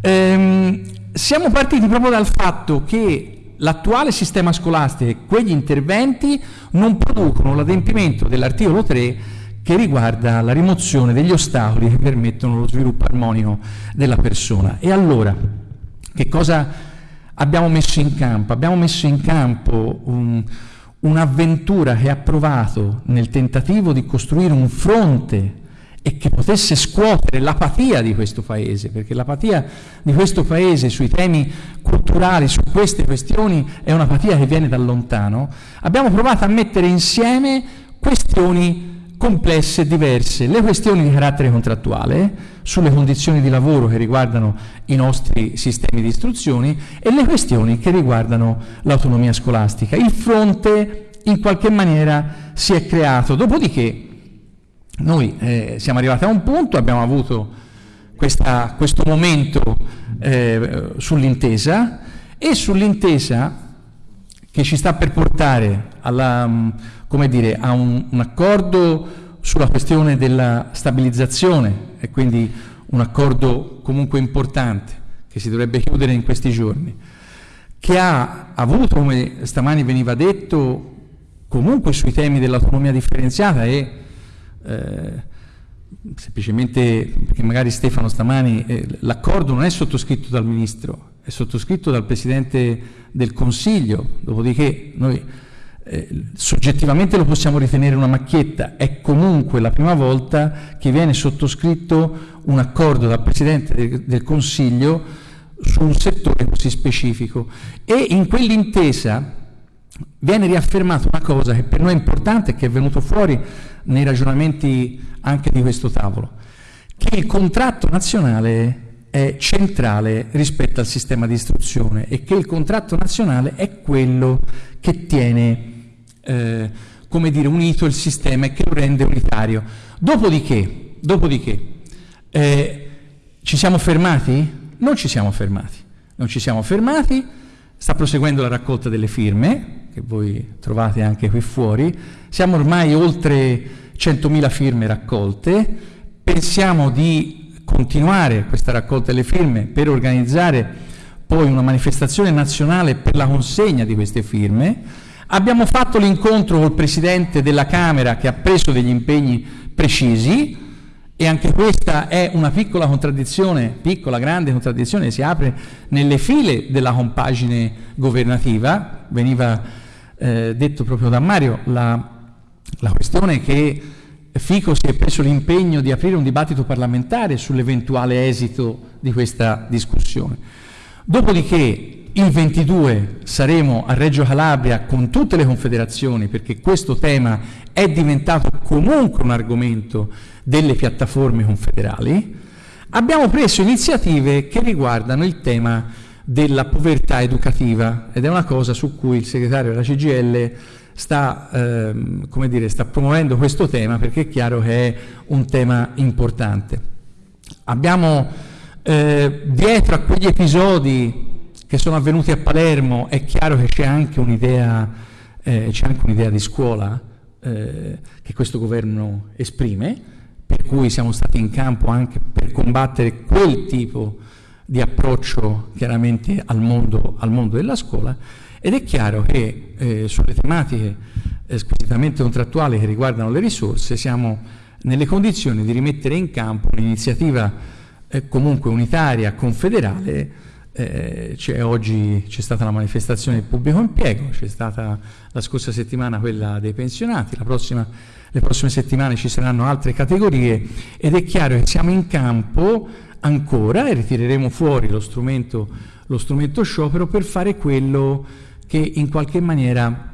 Ehm, siamo partiti proprio dal fatto che l'attuale sistema scolastico e quegli interventi non producono l'adempimento dell'articolo 3 che riguarda la rimozione degli ostacoli che permettono lo sviluppo armonico della persona. E allora, che cosa abbiamo messo in campo? Abbiamo messo in campo un, un'avventura che ha provato nel tentativo di costruire un fronte e che potesse scuotere l'apatia di questo Paese, perché l'apatia di questo Paese sui temi culturali, su queste questioni, è un'apatia che viene da lontano, abbiamo provato a mettere insieme questioni complesse e diverse, le questioni di carattere contrattuale, sulle condizioni di lavoro che riguardano i nostri sistemi di istruzione e le questioni che riguardano l'autonomia scolastica. Il fronte in qualche maniera si è creato, dopodiché noi eh, siamo arrivati a un punto, abbiamo avuto questa, questo momento eh, sull'intesa e sull'intesa che ci sta per portare alla, come dire, a un, un accordo sulla questione della stabilizzazione e quindi un accordo comunque importante che si dovrebbe chiudere in questi giorni, che ha avuto, come stamani veniva detto, comunque sui temi dell'autonomia differenziata e eh, semplicemente perché magari Stefano stamani, eh, l'accordo non è sottoscritto dal Ministro, è sottoscritto dal Presidente del Consiglio, dopodiché noi eh, soggettivamente lo possiamo ritenere una macchietta, è comunque la prima volta che viene sottoscritto un accordo dal Presidente del, del Consiglio su un settore così specifico. E in quell'intesa viene riaffermata una cosa che per noi è importante e che è venuto fuori nei ragionamenti anche di questo tavolo, che il contratto nazionale è centrale rispetto al sistema di istruzione e che il contratto nazionale è quello che tiene, eh, come dire, unito il sistema e che lo rende unitario. Dopodiché, dopodiché eh, ci siamo fermati? Non ci siamo fermati, non ci siamo fermati, sta proseguendo la raccolta delle firme, che voi trovate anche qui fuori, siamo ormai oltre 100.000 firme raccolte, pensiamo di continuare questa raccolta delle firme per organizzare poi una manifestazione nazionale per la consegna di queste firme. Abbiamo fatto l'incontro col Presidente della Camera che ha preso degli impegni precisi e anche questa è una piccola contraddizione, piccola, grande contraddizione si apre nelle file della compagine governativa, veniva eh, detto proprio da Mario, la, la questione che Fico si è preso l'impegno di aprire un dibattito parlamentare sull'eventuale esito di questa discussione. Dopodiché il 22 saremo a Reggio Calabria con tutte le confederazioni perché questo tema è diventato comunque un argomento delle piattaforme confederali. Abbiamo preso iniziative che riguardano il tema della povertà educativa ed è una cosa su cui il segretario della CGL sta, ehm, come dire, sta promuovendo questo tema perché è chiaro che è un tema importante. Abbiamo eh, dietro a quegli episodi che sono avvenuti a Palermo è chiaro che c'è anche un'idea, eh, un di scuola eh, che questo governo esprime, per cui siamo stati in campo anche per combattere quel tipo di approccio chiaramente al mondo, al mondo, della scuola ed è chiaro che eh, sulle tematiche squisitamente contrattuali che riguardano le risorse siamo nelle condizioni di rimettere in campo un'iniziativa eh, comunque unitaria, confederale, eh, oggi c'è stata la manifestazione del pubblico impiego, c'è stata la scorsa settimana quella dei pensionati, prossima, le prossime settimane ci saranno altre categorie ed è chiaro che siamo in campo ancora e ritireremo fuori lo strumento, lo strumento sciopero per fare quello che in qualche maniera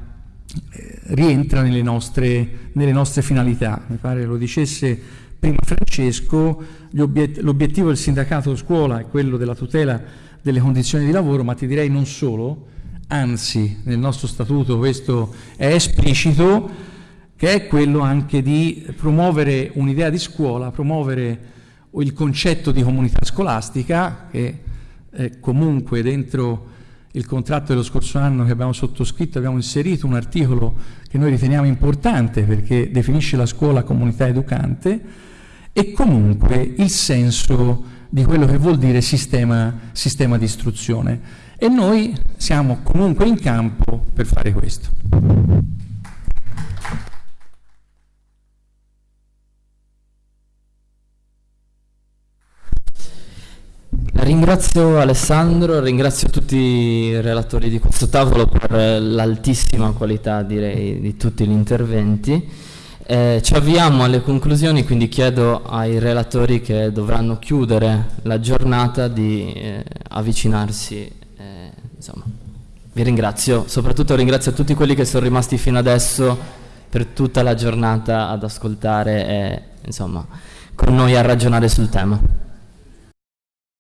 eh, rientra nelle nostre, nelle nostre, finalità. Mi pare lo dicesse prima Francesco, l'obiettivo del sindacato scuola è quello della tutela delle condizioni di lavoro, ma ti direi non solo, anzi nel nostro statuto questo è esplicito, che è quello anche di promuovere un'idea di scuola, promuovere il concetto di comunità scolastica che eh, comunque dentro il contratto dello scorso anno che abbiamo sottoscritto abbiamo inserito un articolo che noi riteniamo importante perché definisce la scuola comunità educante e comunque il senso di quello che vuol dire sistema, sistema di istruzione e noi siamo comunque in campo per fare questo. Ringrazio Alessandro, ringrazio tutti i relatori di questo tavolo per l'altissima qualità direi di tutti gli interventi. Eh, ci avviamo alle conclusioni, quindi chiedo ai relatori che dovranno chiudere la giornata di eh, avvicinarsi. Eh, vi ringrazio, soprattutto ringrazio tutti quelli che sono rimasti fino adesso per tutta la giornata ad ascoltare e insomma con noi a ragionare sul tema.